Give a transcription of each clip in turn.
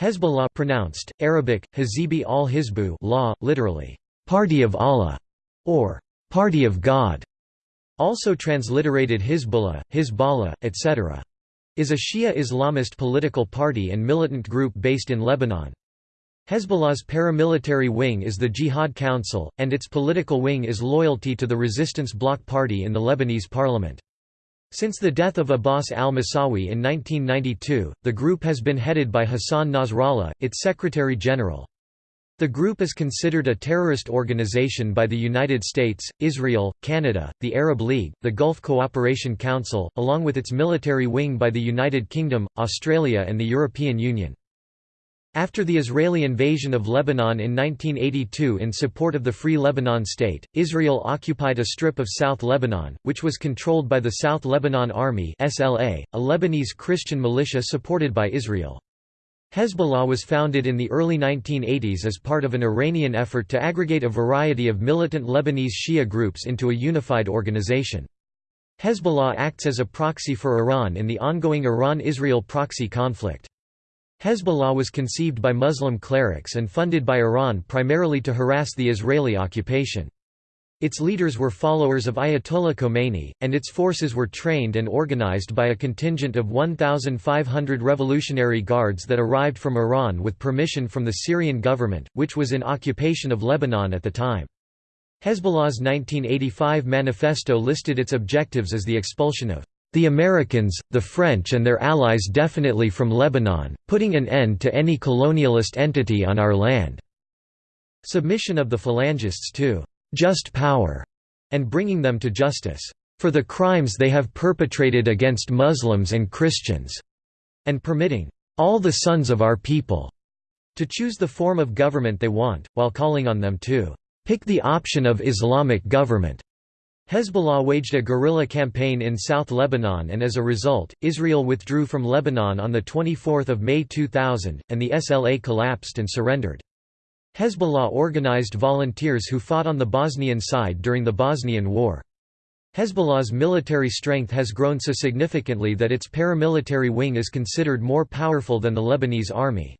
Hezbollah pronounced, Arabic, Hazibi al-Hizbu law, literally, "'Party of Allah' or "'Party of God' also transliterated Hizbullah, Hizballah, etc. is a Shia Islamist political party and militant group based in Lebanon. Hezbollah's paramilitary wing is the Jihad Council, and its political wing is loyalty to the Resistance Bloc Party in the Lebanese parliament. Since the death of Abbas al-Musawi in 1992, the group has been headed by Hassan Nasrallah, its Secretary-General. The group is considered a terrorist organization by the United States, Israel, Canada, the Arab League, the Gulf Cooperation Council, along with its military wing by the United Kingdom, Australia and the European Union. After the Israeli invasion of Lebanon in 1982 in support of the Free Lebanon State, Israel occupied a strip of South Lebanon, which was controlled by the South Lebanon Army SLA, a Lebanese Christian militia supported by Israel. Hezbollah was founded in the early 1980s as part of an Iranian effort to aggregate a variety of militant Lebanese Shia groups into a unified organization. Hezbollah acts as a proxy for Iran in the ongoing Iran-Israel proxy conflict. Hezbollah was conceived by Muslim clerics and funded by Iran primarily to harass the Israeli occupation. Its leaders were followers of Ayatollah Khomeini, and its forces were trained and organized by a contingent of 1,500 Revolutionary Guards that arrived from Iran with permission from the Syrian government, which was in occupation of Lebanon at the time. Hezbollah's 1985 manifesto listed its objectives as the expulsion of the Americans, the French and their allies definitely from Lebanon, putting an end to any colonialist entity on our land." Submission of the Phalangists to «just power» and bringing them to justice «for the crimes they have perpetrated against Muslims and Christians» and permitting «all the sons of our people» to choose the form of government they want, while calling on them to «pick the option of Islamic government» Hezbollah waged a guerrilla campaign in South Lebanon and as a result, Israel withdrew from Lebanon on 24 May 2000, and the SLA collapsed and surrendered. Hezbollah organized volunteers who fought on the Bosnian side during the Bosnian War. Hezbollah's military strength has grown so significantly that its paramilitary wing is considered more powerful than the Lebanese army.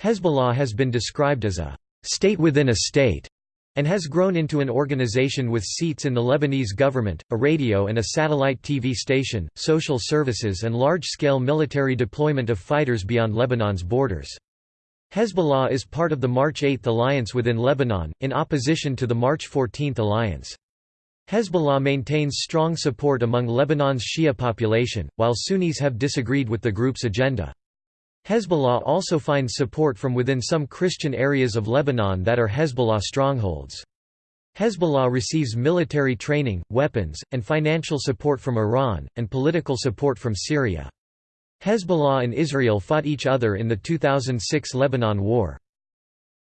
Hezbollah has been described as a state within a state and has grown into an organization with seats in the Lebanese government, a radio and a satellite TV station, social services and large-scale military deployment of fighters beyond Lebanon's borders. Hezbollah is part of the March 8 alliance within Lebanon, in opposition to the March 14 alliance. Hezbollah maintains strong support among Lebanon's Shia population, while Sunnis have disagreed with the group's agenda. Hezbollah also finds support from within some Christian areas of Lebanon that are Hezbollah strongholds. Hezbollah receives military training, weapons, and financial support from Iran, and political support from Syria. Hezbollah and Israel fought each other in the 2006 Lebanon War.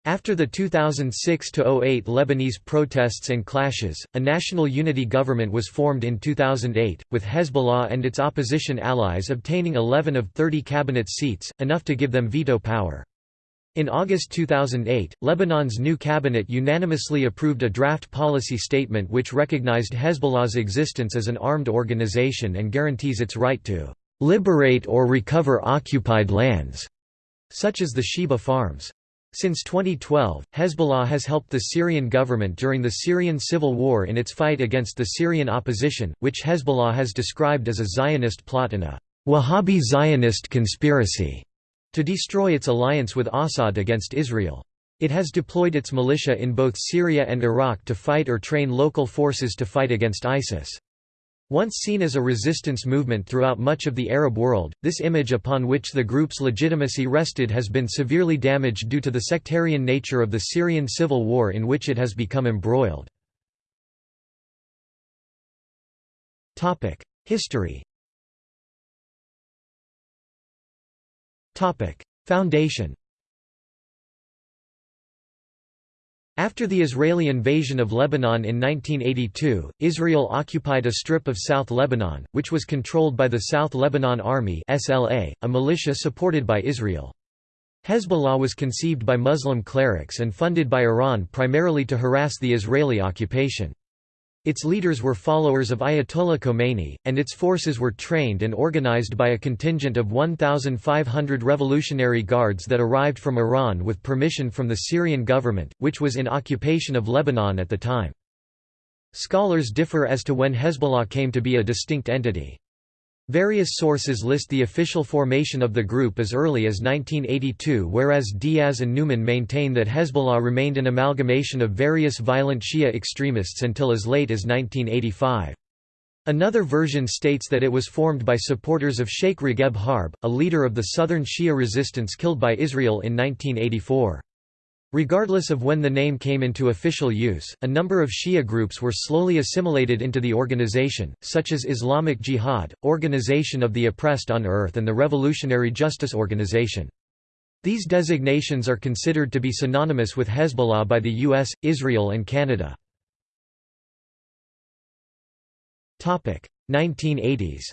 After the 2006–08 Lebanese protests and clashes, a national unity government was formed in 2008, with Hezbollah and its opposition allies obtaining 11 of 30 cabinet seats, enough to give them veto power. In August 2008, Lebanon's new cabinet unanimously approved a draft policy statement which recognized Hezbollah's existence as an armed organization and guarantees its right to "...liberate or recover occupied lands", such as the Shebaa Farms. Since 2012, Hezbollah has helped the Syrian government during the Syrian civil war in its fight against the Syrian opposition, which Hezbollah has described as a Zionist plot and a Wahhabi Zionist conspiracy to destroy its alliance with Assad against Israel. It has deployed its militia in both Syria and Iraq to fight or train local forces to fight against ISIS. Once seen as a resistance movement throughout much of the Arab world, this image upon which the group's legitimacy rested has been severely damaged due to the sectarian nature of the Syrian civil war in which it has become embroiled. History Foundation After the Israeli invasion of Lebanon in 1982, Israel occupied a strip of South Lebanon, which was controlled by the South Lebanon Army SLA, a militia supported by Israel. Hezbollah was conceived by Muslim clerics and funded by Iran primarily to harass the Israeli occupation. Its leaders were followers of Ayatollah Khomeini, and its forces were trained and organized by a contingent of 1,500 Revolutionary Guards that arrived from Iran with permission from the Syrian government, which was in occupation of Lebanon at the time. Scholars differ as to when Hezbollah came to be a distinct entity. Various sources list the official formation of the group as early as 1982 whereas Diaz and Newman maintain that Hezbollah remained an amalgamation of various violent Shia extremists until as late as 1985. Another version states that it was formed by supporters of Sheikh Ragheb Harb, a leader of the southern Shia resistance killed by Israel in 1984. Regardless of when the name came into official use, a number of Shia groups were slowly assimilated into the organization, such as Islamic Jihad, Organization of the Oppressed on Earth and the Revolutionary Justice Organization. These designations are considered to be synonymous with Hezbollah by the US, Israel and Canada. 1980s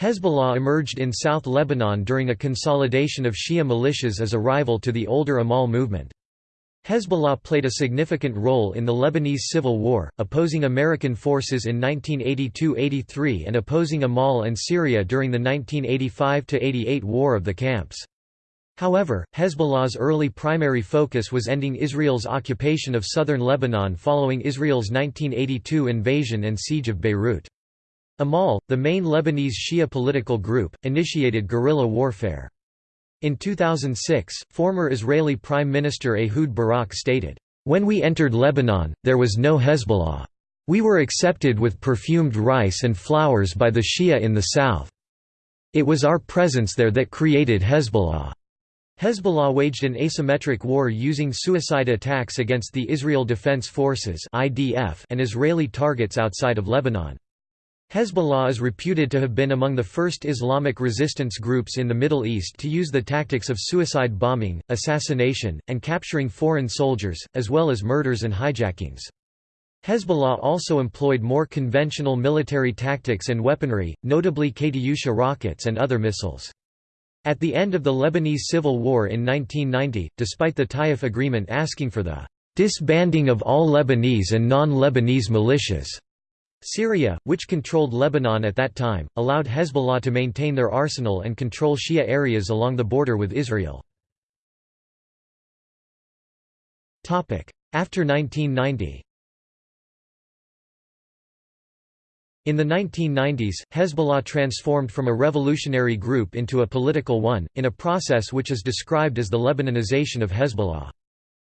Hezbollah emerged in South Lebanon during a consolidation of Shia militias as a rival to the older Amal movement. Hezbollah played a significant role in the Lebanese Civil War, opposing American forces in 1982–83 and opposing Amal and Syria during the 1985–88 War of the Camps. However, Hezbollah's early primary focus was ending Israel's occupation of southern Lebanon following Israel's 1982 invasion and siege of Beirut. Amal, the main Lebanese Shia political group, initiated guerrilla warfare. In 2006, former Israeli Prime Minister Ehud Barak stated, "...when we entered Lebanon, there was no Hezbollah. We were accepted with perfumed rice and flowers by the Shia in the south. It was our presence there that created Hezbollah." Hezbollah waged an asymmetric war using suicide attacks against the Israel Defense Forces and Israeli targets outside of Lebanon. Hezbollah is reputed to have been among the first Islamic resistance groups in the Middle East to use the tactics of suicide bombing, assassination, and capturing foreign soldiers, as well as murders and hijackings. Hezbollah also employed more conventional military tactics and weaponry, notably Katyusha rockets and other missiles. At the end of the Lebanese Civil War in 1990, despite the Taif Agreement asking for the disbanding of all Lebanese and non-Lebanese militias, Syria, which controlled Lebanon at that time, allowed Hezbollah to maintain their arsenal and control Shia areas along the border with Israel. After 1990 In the 1990s, Hezbollah transformed from a revolutionary group into a political one, in a process which is described as the Lebanonization of Hezbollah.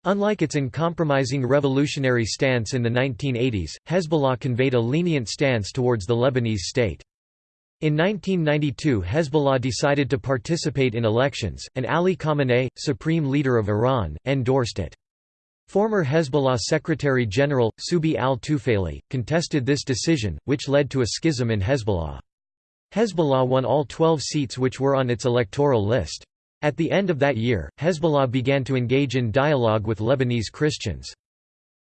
Unlike its uncompromising revolutionary stance in the 1980s, Hezbollah conveyed a lenient stance towards the Lebanese state. In 1992 Hezbollah decided to participate in elections, and Ali Khamenei, supreme leader of Iran, endorsed it. Former Hezbollah Secretary-General, Subhi al-Tufayli, contested this decision, which led to a schism in Hezbollah. Hezbollah won all 12 seats which were on its electoral list. At the end of that year, Hezbollah began to engage in dialogue with Lebanese Christians.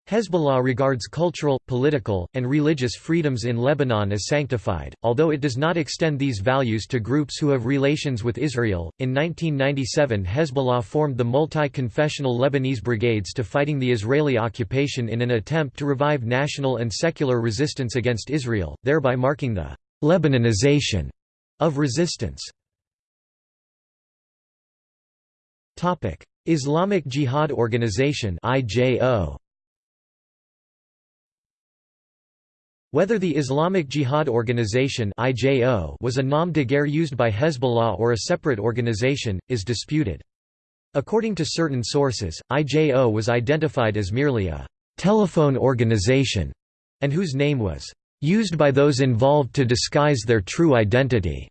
Hezbollah regards cultural, political, and religious freedoms in Lebanon as sanctified, although it does not extend these values to groups who have relations with Israel. In 1997, Hezbollah formed the multi confessional Lebanese Brigades to fighting the Israeli occupation in an attempt to revive national and secular resistance against Israel, thereby marking the Lebanonization of resistance. Topic: Islamic Jihad Organization (IJO). Whether the Islamic Jihad Organization (IJO) was a nom de guerre used by Hezbollah or a separate organization is disputed. According to certain sources, IJO was identified as merely a telephone organization and whose name was used by those involved to disguise their true identity.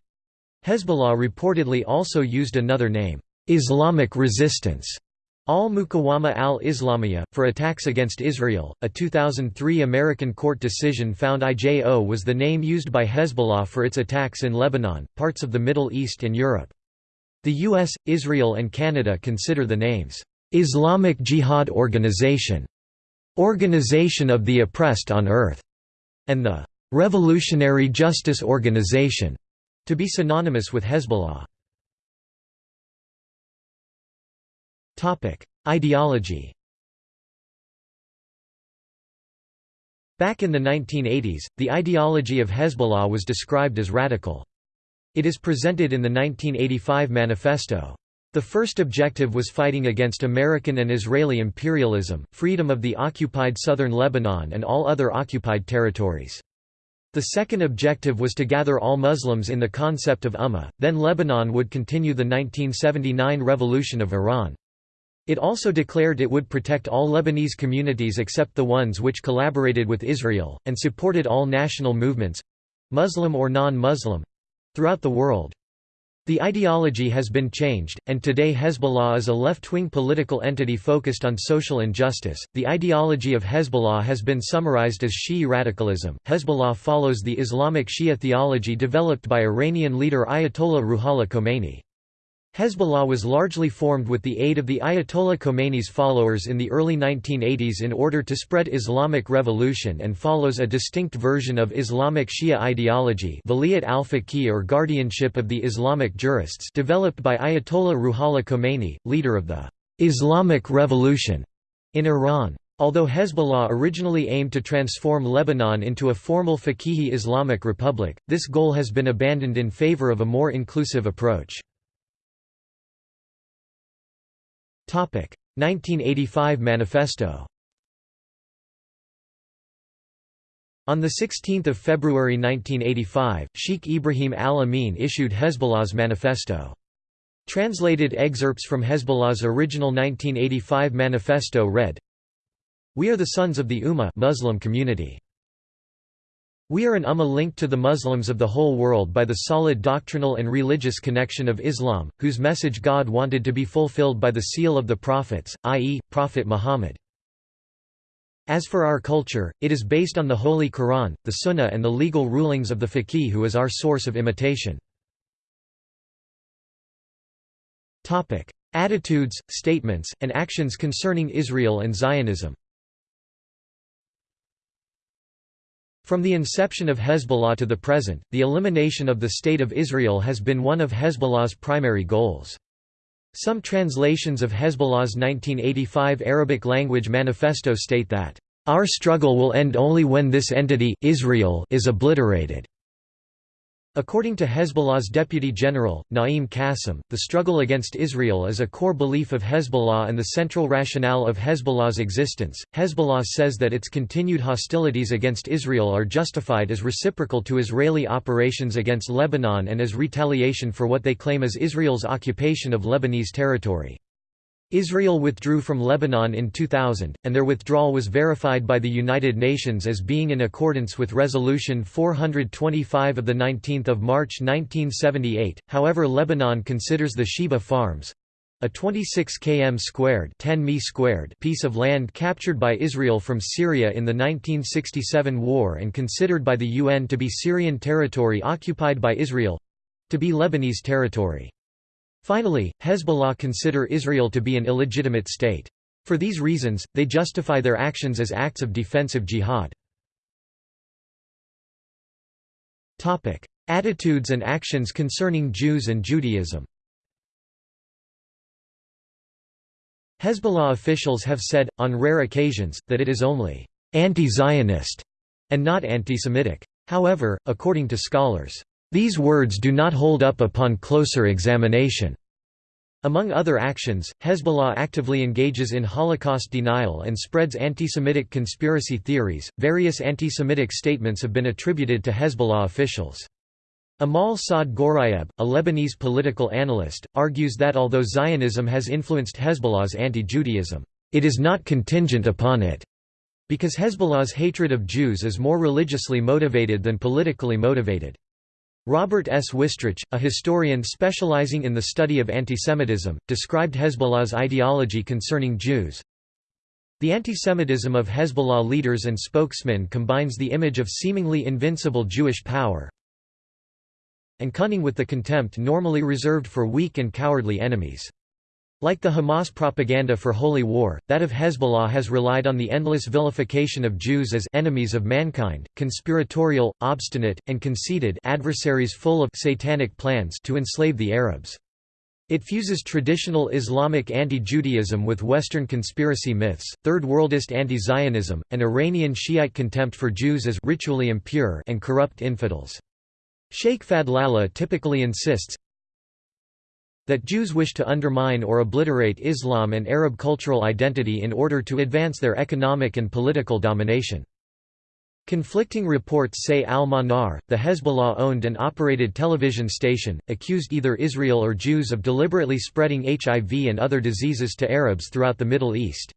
Hezbollah reportedly also used another name, Islamic resistance al-Muqawama al-Islamiyya, for attacks against Israel. A 2003 American court decision found IJO was the name used by Hezbollah for its attacks in Lebanon, parts of the Middle East and Europe. The US, Israel and Canada consider the names, "'Islamic Jihad Organization", "'Organization of the Oppressed on Earth", and the "'Revolutionary Justice Organization' to be synonymous with Hezbollah. Ideology. Back in the 1980s, the ideology of Hezbollah was described as radical. It is presented in the 1985 manifesto. The first objective was fighting against American and Israeli imperialism, freedom of the occupied southern Lebanon and all other occupied territories. The second objective was to gather all Muslims in the concept of Ummah, then Lebanon would continue the 1979 revolution of Iran. It also declared it would protect all Lebanese communities except the ones which collaborated with Israel, and supported all national movements—Muslim or non-Muslim—throughout the world. The ideology has been changed, and today Hezbollah is a left-wing political entity focused on social injustice. The ideology of Hezbollah has been summarized as Shi'i radicalism. Hezbollah follows the Islamic Shia theology developed by Iranian leader Ayatollah Ruhollah Khomeini. Hezbollah was largely formed with the aid of the Ayatollah Khomeini's followers in the early 1980s in order to spread Islamic revolution and follows a distinct version of Islamic Shia ideology al-Faqih or guardianship of the Islamic jurists developed by Ayatollah Ruhollah Khomeini, leader of the «Islamic Revolution» in Iran. Although Hezbollah originally aimed to transform Lebanon into a formal Faqihi Islamic republic, this goal has been abandoned in favor of a more inclusive approach. 1985 Manifesto On 16 February 1985, Sheikh Ibrahim al-Amin issued Hezbollah's manifesto. Translated excerpts from Hezbollah's original 1985 manifesto read, We are the sons of the Ummah Muslim community. We are an ummah linked to the Muslims of the whole world by the solid doctrinal and religious connection of Islam, whose message God wanted to be fulfilled by the seal of the prophets, i.e., Prophet Muhammad. As for our culture, it is based on the Holy Quran, the Sunnah and the legal rulings of the faqih who is our source of imitation. Attitudes, statements, and actions concerning Israel and Zionism From the inception of Hezbollah to the present, the elimination of the State of Israel has been one of Hezbollah's primary goals. Some translations of Hezbollah's 1985 Arabic language manifesto state that, "...our struggle will end only when this entity Israel is obliterated." According to Hezbollah's Deputy General, Naim Qassem, the struggle against Israel is a core belief of Hezbollah and the central rationale of Hezbollah's existence. Hezbollah says that its continued hostilities against Israel are justified as reciprocal to Israeli operations against Lebanon and as retaliation for what they claim is Israel's occupation of Lebanese territory. Israel withdrew from Lebanon in 2000, and their withdrawal was verified by the United Nations as being in accordance with Resolution 425 of 19 March 1978. However Lebanon considers the Shebaa Farms, a 26 km squared 10 mi squared piece of land captured by Israel from Syria in the 1967 war and considered by the UN to be Syrian territory occupied by Israel—to be Lebanese territory. Finally, Hezbollah consider Israel to be an illegitimate state. For these reasons, they justify their actions as acts of defensive jihad. Attitudes and actions concerning Jews and Judaism Hezbollah officials have said, on rare occasions, that it is only anti-Zionist and not anti-Semitic. However, according to scholars, these words do not hold up upon closer examination. Among other actions, Hezbollah actively engages in Holocaust denial and spreads anti-Semitic conspiracy theories. Various anti-Semitic statements have been attributed to Hezbollah officials. Amal Saad Ghorayeb, a Lebanese political analyst, argues that although Zionism has influenced Hezbollah's anti-Judaism, it is not contingent upon it, because Hezbollah's hatred of Jews is more religiously motivated than politically motivated. Robert S. Wistrich, a historian specializing in the study of antisemitism, described Hezbollah's ideology concerning Jews. The antisemitism of Hezbollah leaders and spokesmen combines the image of seemingly invincible Jewish power and cunning with the contempt normally reserved for weak and cowardly enemies. Like the Hamas propaganda for holy war, that of Hezbollah has relied on the endless vilification of Jews as enemies of mankind, conspiratorial, obstinate, and conceited adversaries full of satanic plans to enslave the Arabs. It fuses traditional Islamic anti-Judaism with Western conspiracy myths, Third Worldist anti-Zionism, and Iranian Shiite contempt for Jews as ritually impure and corrupt infidels. Sheikh Fadlallah typically insists that Jews wish to undermine or obliterate Islam and Arab cultural identity in order to advance their economic and political domination. Conflicting reports say Al-Manar, the Hezbollah-owned and operated television station, accused either Israel or Jews of deliberately spreading HIV and other diseases to Arabs throughout the Middle East.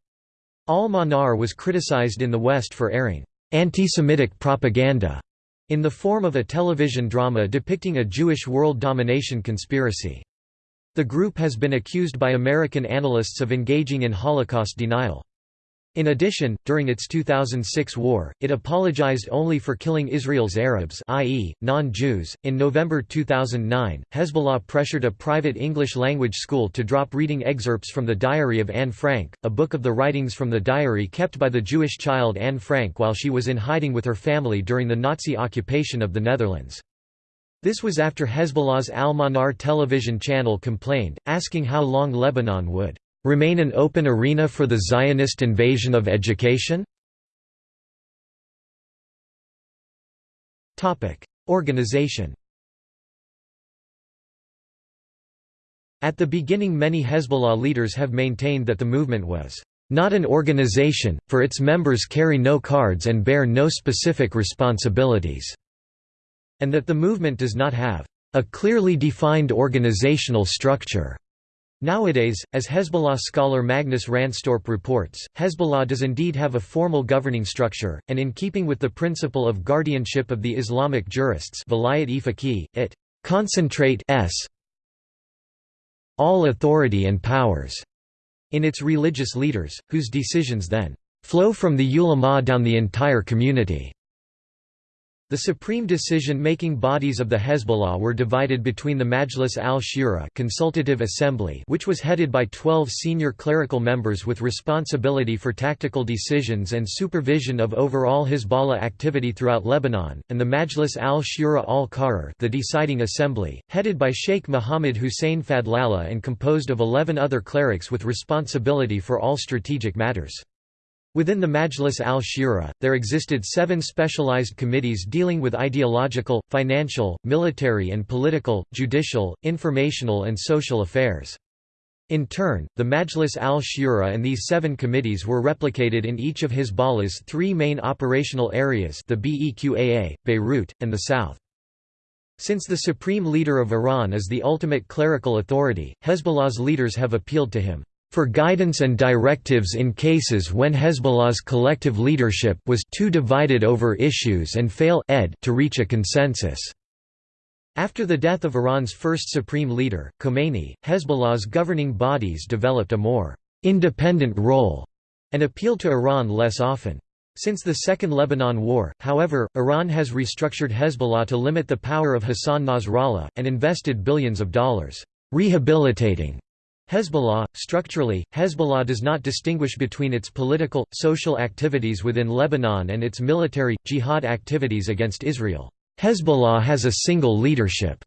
Al-Manar was criticized in the West for airing anti-Semitic propaganda in the form of a television drama depicting a Jewish world domination conspiracy. The group has been accused by American analysts of engaging in Holocaust denial. In addition, during its 2006 war, it apologized only for killing Israel's Arabs, i.e., non-Jews. In November 2009, Hezbollah pressured a private English-language school to drop reading excerpts from the Diary of Anne Frank, a book of the writings from the diary kept by the Jewish child Anne Frank while she was in hiding with her family during the Nazi occupation of the Netherlands. This was after Hezbollah's Al-Manar television channel complained, asking how long Lebanon would remain an open arena for the Zionist invasion of education? Organization At the beginning many Hezbollah leaders have maintained that the movement was not an organization, for its members carry no cards and bear no specific responsibilities, and that the movement does not have a clearly defined organizational structure. Nowadays, as Hezbollah scholar Magnus Ranstorp reports, Hezbollah does indeed have a formal governing structure, and in keeping with the principle of guardianship of the Islamic jurists it concentrate s all authority and powers in its religious leaders, whose decisions then flow from the ulama down the entire community. The supreme decision-making bodies of the Hezbollah were divided between the Majlis al-Shura consultative assembly which was headed by 12 senior clerical members with responsibility for tactical decisions and supervision of overall Hezbollah activity throughout Lebanon, and the Majlis al-Shura al-Qarar the deciding assembly, headed by Sheikh Mohammed Hussein Fadlallah and composed of 11 other clerics with responsibility for all strategic matters. Within the Majlis al-Shura, there existed seven specialized committees dealing with ideological, financial, military and political, judicial, informational and social affairs. In turn, the Majlis al-Shura and these seven committees were replicated in each of Hezbollah's three main operational areas the Beqaa, Beirut, and the south. Since the supreme leader of Iran is the ultimate clerical authority, Hezbollah's leaders have appealed to him for guidance and directives in cases when Hezbollah's collective leadership was too divided over issues and fail ed to reach a consensus. After the death of Iran's first supreme leader, Khomeini, Hezbollah's governing bodies developed a more independent role and appealed to Iran less often. Since the Second Lebanon War, however, Iran has restructured Hezbollah to limit the power of Hassan Nasrallah, and invested billions of dollars rehabilitating Hezbollah, structurally, Hezbollah does not distinguish between its political, social activities within Lebanon and its military, jihad activities against Israel. Hezbollah has a single leadership.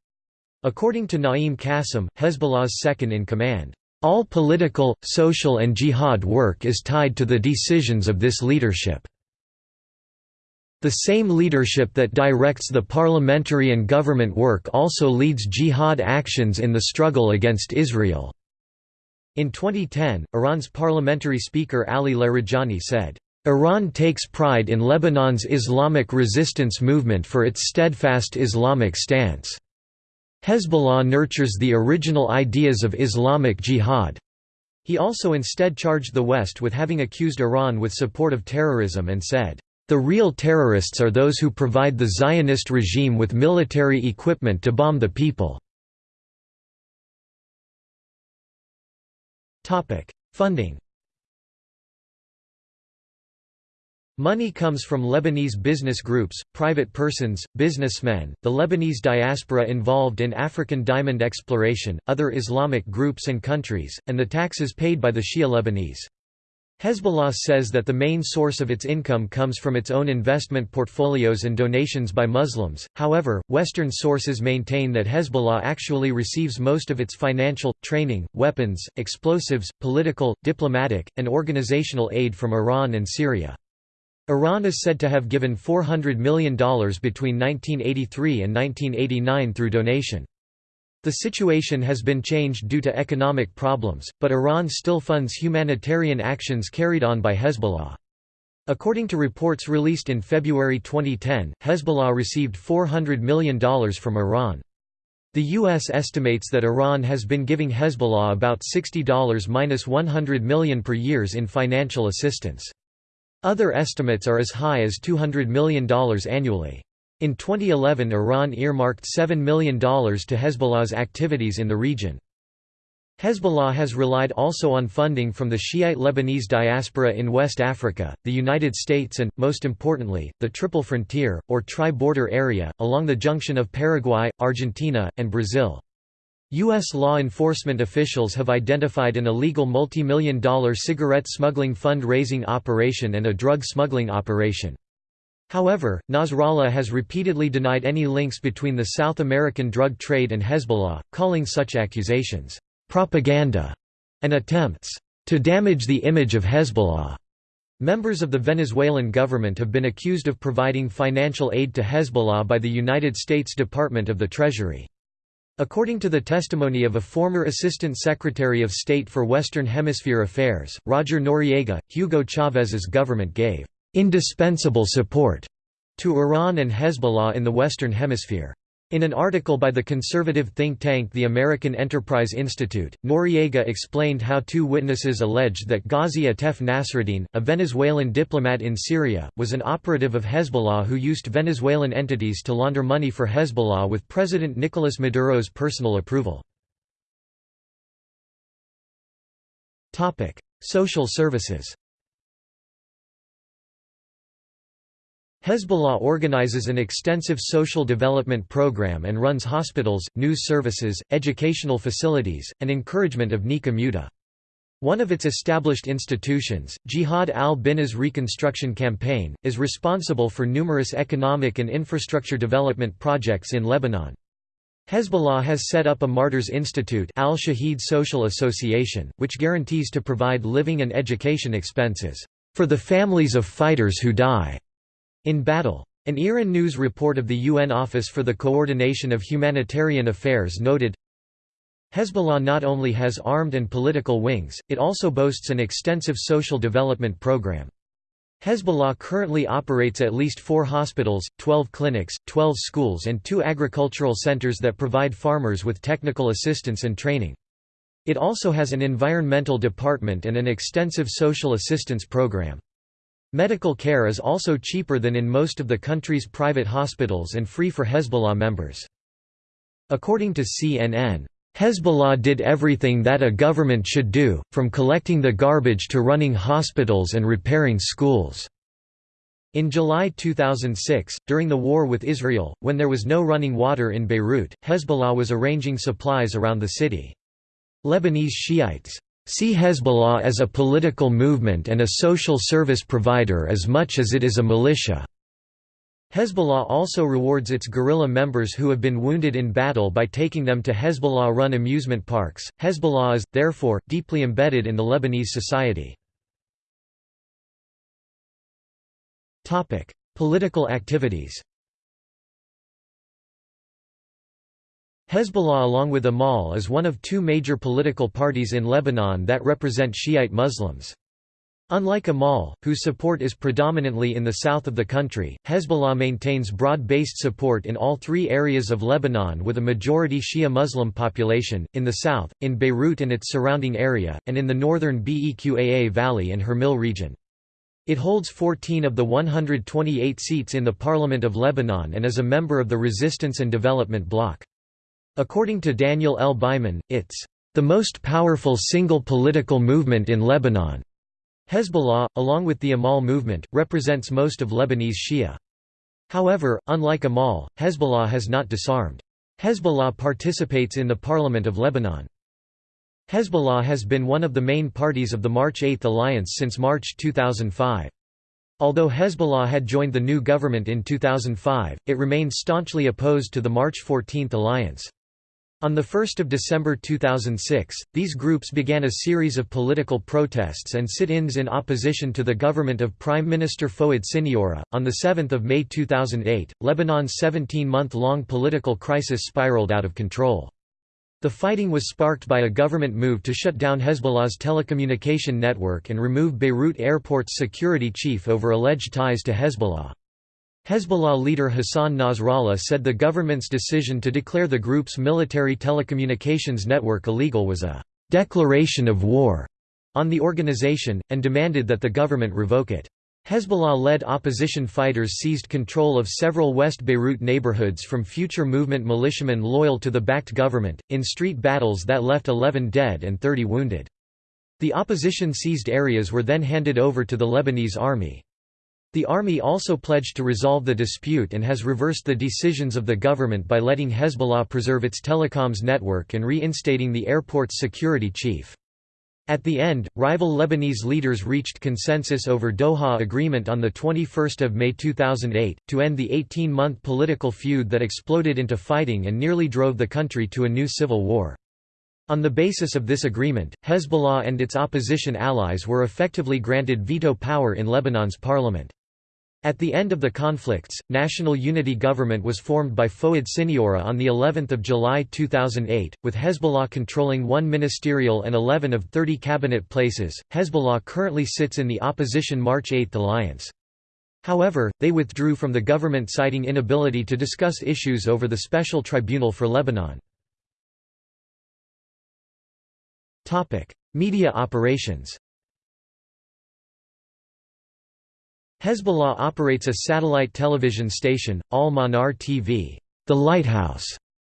According to Naim Qassem, Hezbollah's second-in-command, "...all political, social and jihad work is tied to the decisions of this leadership." The same leadership that directs the parliamentary and government work also leads jihad actions in the struggle against Israel. In 2010, Iran's parliamentary speaker Ali Larijani said, Iran takes pride in Lebanon's Islamic resistance movement for its steadfast Islamic stance. Hezbollah nurtures the original ideas of Islamic jihad. He also instead charged the West with having accused Iran with support of terrorism and said, "...the real terrorists are those who provide the Zionist regime with military equipment to bomb the people." Funding Money comes from Lebanese business groups, private persons, businessmen, the Lebanese diaspora involved in African diamond exploration, other Islamic groups and countries, and the taxes paid by the Shia Lebanese. Hezbollah says that the main source of its income comes from its own investment portfolios and donations by Muslims, however, Western sources maintain that Hezbollah actually receives most of its financial, training, weapons, explosives, political, diplomatic, and organizational aid from Iran and Syria. Iran is said to have given $400 million between 1983 and 1989 through donation. The situation has been changed due to economic problems, but Iran still funds humanitarian actions carried on by Hezbollah. According to reports released in February 2010, Hezbollah received $400 million from Iran. The U.S. estimates that Iran has been giving Hezbollah about $60–100 million per years in financial assistance. Other estimates are as high as $200 million annually. In 2011 Iran earmarked $7 million to Hezbollah's activities in the region. Hezbollah has relied also on funding from the Shiite Lebanese diaspora in West Africa, the United States and, most importantly, the Triple Frontier, or Tri-Border Area, along the junction of Paraguay, Argentina, and Brazil. U.S. law enforcement officials have identified an illegal multi-million dollar cigarette smuggling fund-raising operation and a drug smuggling operation. However, Nasrallah has repeatedly denied any links between the South American drug trade and Hezbollah, calling such accusations, "...propaganda", and attempts, "...to damage the image of Hezbollah." Members of the Venezuelan government have been accused of providing financial aid to Hezbollah by the United States Department of the Treasury. According to the testimony of a former Assistant Secretary of State for Western Hemisphere Affairs, Roger Noriega, Hugo Chávez's government gave indispensable support to Iran and Hezbollah in the Western Hemisphere. In an article by the conservative think tank the American Enterprise Institute, Noriega explained how two witnesses alleged that Ghazi Atef Nasruddin, a Venezuelan diplomat in Syria, was an operative of Hezbollah who used Venezuelan entities to launder money for Hezbollah with President Nicolas Maduro's personal approval. Social services Hezbollah organizes an extensive social development program and runs hospitals, news services, educational facilities, and encouragement of Nikah Mut'ah. One of its established institutions, Jihad al-Binna's Reconstruction Campaign, is responsible for numerous economic and infrastructure development projects in Lebanon. Hezbollah has set up a Martyrs Institute Al-Shahid Social Association, which guarantees to provide living and education expenses, "...for the families of fighters who die." In battle. An IRIN News report of the UN Office for the Coordination of Humanitarian Affairs noted, Hezbollah not only has armed and political wings, it also boasts an extensive social development program. Hezbollah currently operates at least four hospitals, 12 clinics, 12 schools and two agricultural centers that provide farmers with technical assistance and training. It also has an environmental department and an extensive social assistance program. Medical care is also cheaper than in most of the country's private hospitals and free for Hezbollah members. According to CNN, Hezbollah did everything that a government should do, from collecting the garbage to running hospitals and repairing schools. In July 2006, during the war with Israel, when there was no running water in Beirut, Hezbollah was arranging supplies around the city. Lebanese Shiites See Hezbollah as a political movement and a social service provider as much as it is a militia. Hezbollah also rewards its guerrilla members who have been wounded in battle by taking them to Hezbollah run amusement parks. Hezbollah is, therefore, deeply embedded in the Lebanese society. Political activities Hezbollah along with Amal is one of two major political parties in Lebanon that represent Shiite Muslims. Unlike Amal, whose support is predominantly in the south of the country, Hezbollah maintains broad-based support in all three areas of Lebanon with a majority Shia Muslim population, in the south, in Beirut and its surrounding area, and in the northern Beqaa Valley and Hermel region. It holds 14 of the 128 seats in the Parliament of Lebanon and is a member of the Resistance and Development Bloc. According to Daniel L. Byman, it's the most powerful single political movement in Lebanon. Hezbollah, along with the Amal movement, represents most of Lebanese Shia. However, unlike Amal, Hezbollah has not disarmed. Hezbollah participates in the Parliament of Lebanon. Hezbollah has been one of the main parties of the March 8 alliance since March 2005. Although Hezbollah had joined the new government in 2005, it remained staunchly opposed to the March 14 alliance. On 1 December 2006, these groups began a series of political protests and sit-ins in opposition to the government of Prime Minister Fouad Siniora. On 7 May 2008, Lebanon's 17-month-long political crisis spiraled out of control. The fighting was sparked by a government move to shut down Hezbollah's telecommunication network and remove Beirut airport's security chief over alleged ties to Hezbollah. Hezbollah leader Hassan Nasrallah said the government's decision to declare the group's military telecommunications network illegal was a «declaration of war» on the organization, and demanded that the government revoke it. Hezbollah-led opposition fighters seized control of several West Beirut neighborhoods from future movement militiamen loyal to the backed government, in street battles that left 11 dead and 30 wounded. The opposition seized areas were then handed over to the Lebanese army. The army also pledged to resolve the dispute and has reversed the decisions of the government by letting Hezbollah preserve its telecoms network and reinstating the airport's security chief. At the end, rival Lebanese leaders reached consensus over Doha Agreement on 21 May 2008, to end the 18-month political feud that exploded into fighting and nearly drove the country to a new civil war. On the basis of this agreement, Hezbollah and its opposition allies were effectively granted veto power in Lebanon's parliament. At the end of the conflicts, National Unity Government was formed by Fouad Siniora on the 11th of July 2008, with Hezbollah controlling one ministerial and 11 of 30 cabinet places. Hezbollah currently sits in the opposition March 8 alliance. However, they withdrew from the government citing inability to discuss issues over the Special Tribunal for Lebanon. Media operations Hezbollah operates a satellite television station, Al-Manar TV, the Lighthouse,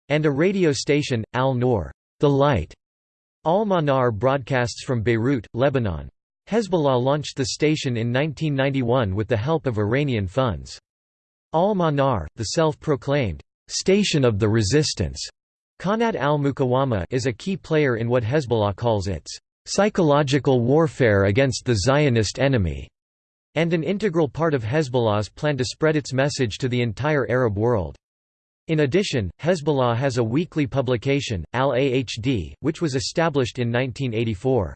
and a radio station, Al-Noor, the Light. Al-Manar broadcasts from Beirut, Lebanon. Hezbollah launched the station in 1991 with the help of Iranian funds. Al-Manar, the self-proclaimed station of the resistance, Qanat al-Muqawama is a key player in what Hezbollah calls its psychological warfare against the Zionist enemy and an integral part of Hezbollah's plan to spread its message to the entire Arab world. In addition, Hezbollah has a weekly publication, Al-Ahd, which was established in 1984.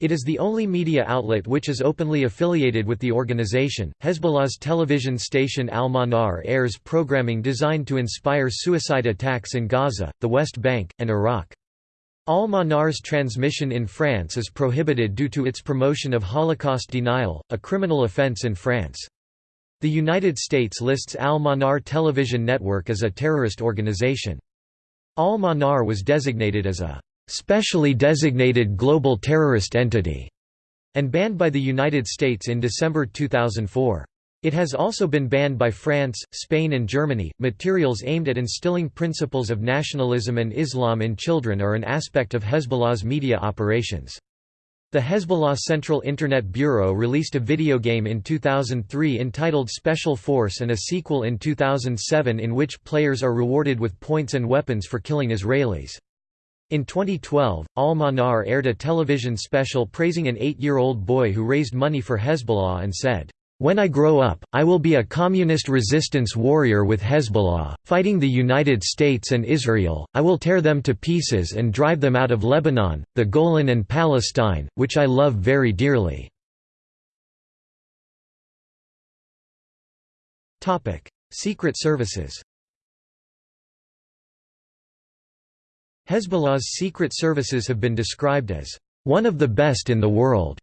It is the only media outlet which is openly affiliated with the organization. Hezbollah's television station Al Manar airs programming designed to inspire suicide attacks in Gaza, the West Bank, and Iraq. Al-Manar's transmission in France is prohibited due to its promotion of Holocaust denial, a criminal offense in France. The United States lists Al-Manar television network as a terrorist organization. Al-Manar was designated as a specially designated global terrorist entity and banned by the United States in December 2004. It has also been banned by France, Spain, and Germany. Materials aimed at instilling principles of nationalism and Islam in children are an aspect of Hezbollah's media operations. The Hezbollah Central Internet Bureau released a video game in 2003 entitled Special Force and a sequel in 2007 in which players are rewarded with points and weapons for killing Israelis. In 2012, Al-Manar aired a television special praising an eight-year-old boy who raised money for Hezbollah and said, when I grow up, I will be a communist resistance warrior with Hezbollah, fighting the United States and Israel, I will tear them to pieces and drive them out of Lebanon, the Golan and Palestine, which I love very dearly." Secret services Hezbollah's secret services have been described as, "...one of the best in the world."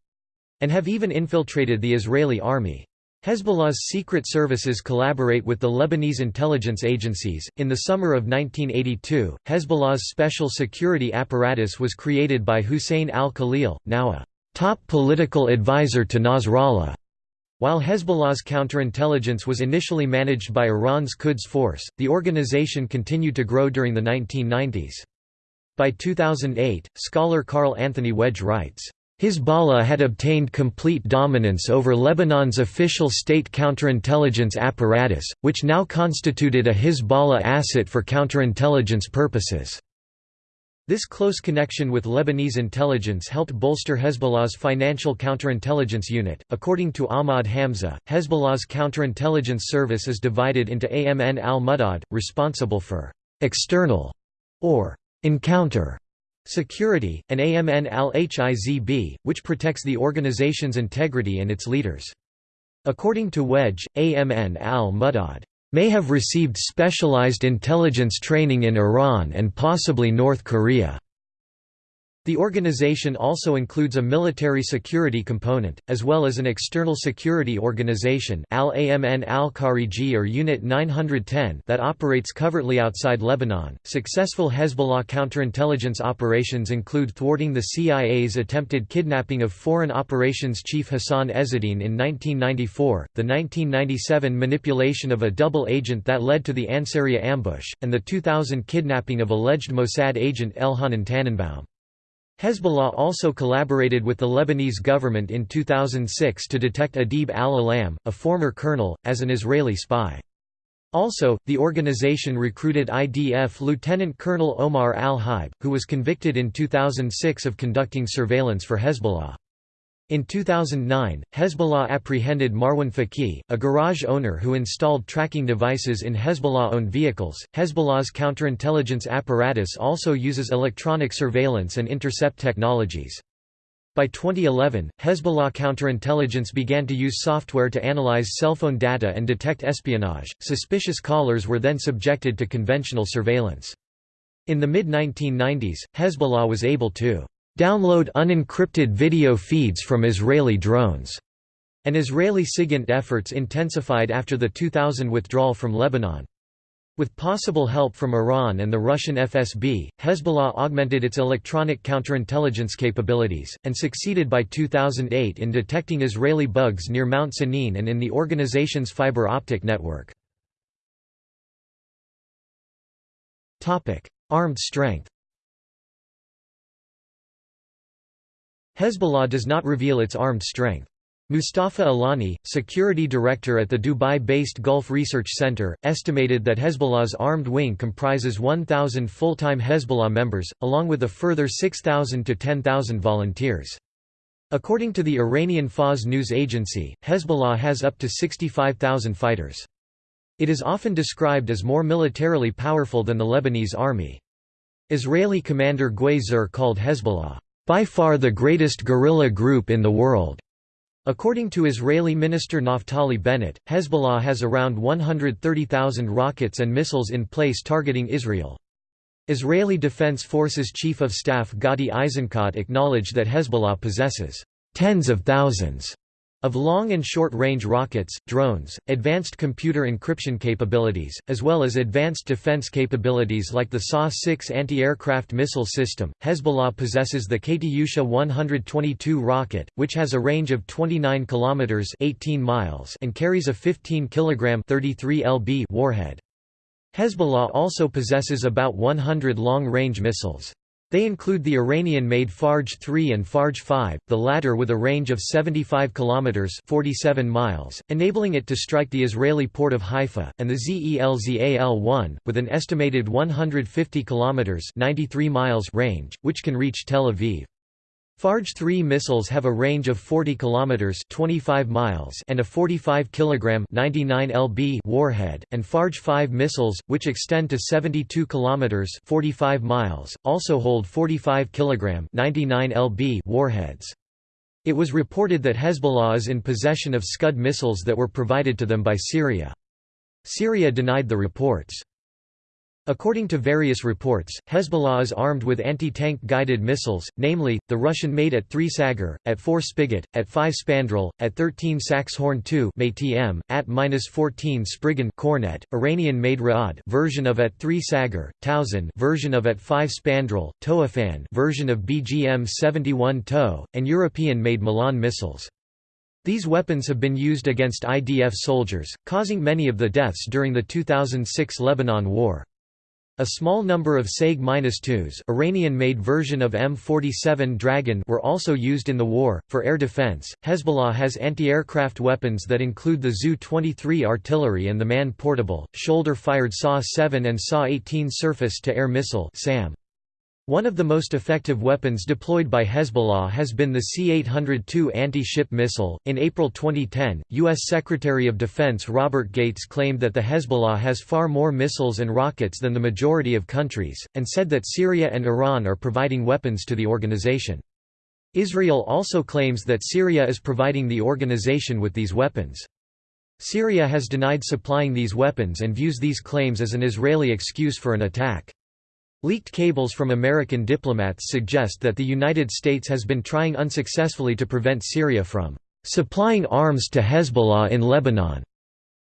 And have even infiltrated the Israeli army. Hezbollah's secret services collaborate with the Lebanese intelligence agencies. In the summer of 1982, Hezbollah's special security apparatus was created by Hussein al Khalil, now a top political advisor to Nasrallah. While Hezbollah's counterintelligence was initially managed by Iran's Quds Force, the organization continued to grow during the 1990s. By 2008, scholar Carl Anthony Wege writes, Hezbollah had obtained complete dominance over Lebanon's official state counterintelligence apparatus, which now constituted a Hezbollah asset for counterintelligence purposes. This close connection with Lebanese intelligence helped bolster Hezbollah's financial counterintelligence unit. According to Ahmad Hamza, Hezbollah's counterintelligence service is divided into Amn al Mudad, responsible for external or encounter security, and Amn al Hizb, which protects the organization's integrity and its leaders. According to Wege, Amn al Mudad may have received specialized intelligence training in Iran and possibly North Korea. The organization also includes a military security component, as well as an external security organization Al-Amn al-Khariji or Unit 910 that operates covertly outside Lebanon. Successful Hezbollah counterintelligence operations include thwarting the CIA's attempted kidnapping of Foreign Operations Chief Hassan Ezzedine in 1994, the 1997 manipulation of a double agent that led to the Ansariya ambush, and the 2000 kidnapping of alleged Mossad agent Elhanan Tannenbaum. Hezbollah also collaborated with the Lebanese government in 2006 to detect Adib al-Alam, a former colonel, as an Israeli spy. Also, the organization recruited IDF Lieutenant Colonel Omar al-Haib, who was convicted in 2006 of conducting surveillance for Hezbollah. In 2009, Hezbollah apprehended Marwan Faqih, a garage owner who installed tracking devices in Hezbollah-owned vehicles. Hezbollah's counterintelligence apparatus also uses electronic surveillance and intercept technologies. By 2011, Hezbollah counterintelligence began to use software to analyze cell phone data and detect espionage. Suspicious callers were then subjected to conventional surveillance. In the mid-1990s, Hezbollah was able to download unencrypted video feeds from Israeli drones, and Israeli SIGINT efforts intensified after the 2000 withdrawal from Lebanon. With possible help from Iran and the Russian FSB, Hezbollah augmented its electronic counterintelligence capabilities, and succeeded by 2008 in detecting Israeli bugs near Mount Sennin and in the organization's fiber optic network. Armed strength Hezbollah does not reveal its armed strength. Mustafa Alani, security director at the Dubai-based Gulf Research Center, estimated that Hezbollah's armed wing comprises 1,000 full-time Hezbollah members, along with a further 6,000 to 10,000 volunteers. According to the Iranian Fars news agency, Hezbollah has up to 65,000 fighters. It is often described as more militarily powerful than the Lebanese army. Israeli commander Zur called Hezbollah by far the greatest guerrilla group in the world. According to Israeli Minister Naftali Bennett, Hezbollah has around 130,000 rockets and missiles in place targeting Israel. Israeli Defense Forces Chief of Staff Gadi Eisenkot acknowledged that Hezbollah possesses tens of thousands of long and short-range rockets, drones, advanced computer encryption capabilities, as well as advanced defense capabilities like the SA-6 anti-aircraft missile system, Hezbollah possesses the Katyusha 122 rocket, which has a range of 29 kilometers (18 miles) and carries a 15 kilogram (33 lb) warhead. Hezbollah also possesses about 100 long-range missiles. They include the Iranian-made Fajr 3 and Fajr 5, the latter with a range of 75 kilometers (47 miles), enabling it to strike the Israeli port of Haifa, and the Zelzal-1, with an estimated 150 kilometers (93 miles) range, which can reach Tel Aviv. Fajr 3 missiles have a range of 40 kilometers 25 miles and a 45 kilogram 99 lb warhead, and Fajr 5 missiles which extend to 72 kilometers 45 miles also hold 45 kilogram 99 lb warheads. It was reported that Hezbollah is in possession of Scud missiles that were provided to them by Syria. Syria denied the reports. According to various reports, Hezbollah is armed with anti-tank guided missiles, namely, the Russian-made at 3 Sagger, at 4 Spigot, at 5 Spandrel, at 13 Saxhorn 2 MATM, at -14 Spriggan Kornet, Iranian-made Ra'ad version of at 3 Sagger, Towsan version of at 5 Spandrel, Toophan version of BGM-71 TOW, and European-made Milan missiles. These weapons have been used against IDF soldiers, causing many of the deaths during the 2006 Lebanon War. A small number of SAG-2s Iranian-made version of M47 Dragon were also used in the war. For air defense, Hezbollah has anti-aircraft weapons that include the Zu-23 artillery and the man-portable, shoulder-fired SA-7 and SA-18 surface-to-air missile SAM. One of the most effective weapons deployed by Hezbollah has been the C-802 anti-ship missile. In April 2010, U.S. Secretary of Defense Robert Gates claimed that the Hezbollah has far more missiles and rockets than the majority of countries, and said that Syria and Iran are providing weapons to the organization. Israel also claims that Syria is providing the organization with these weapons. Syria has denied supplying these weapons and views these claims as an Israeli excuse for an attack. Leaked cables from American diplomats suggest that the United States has been trying unsuccessfully to prevent Syria from supplying arms to Hezbollah in Lebanon,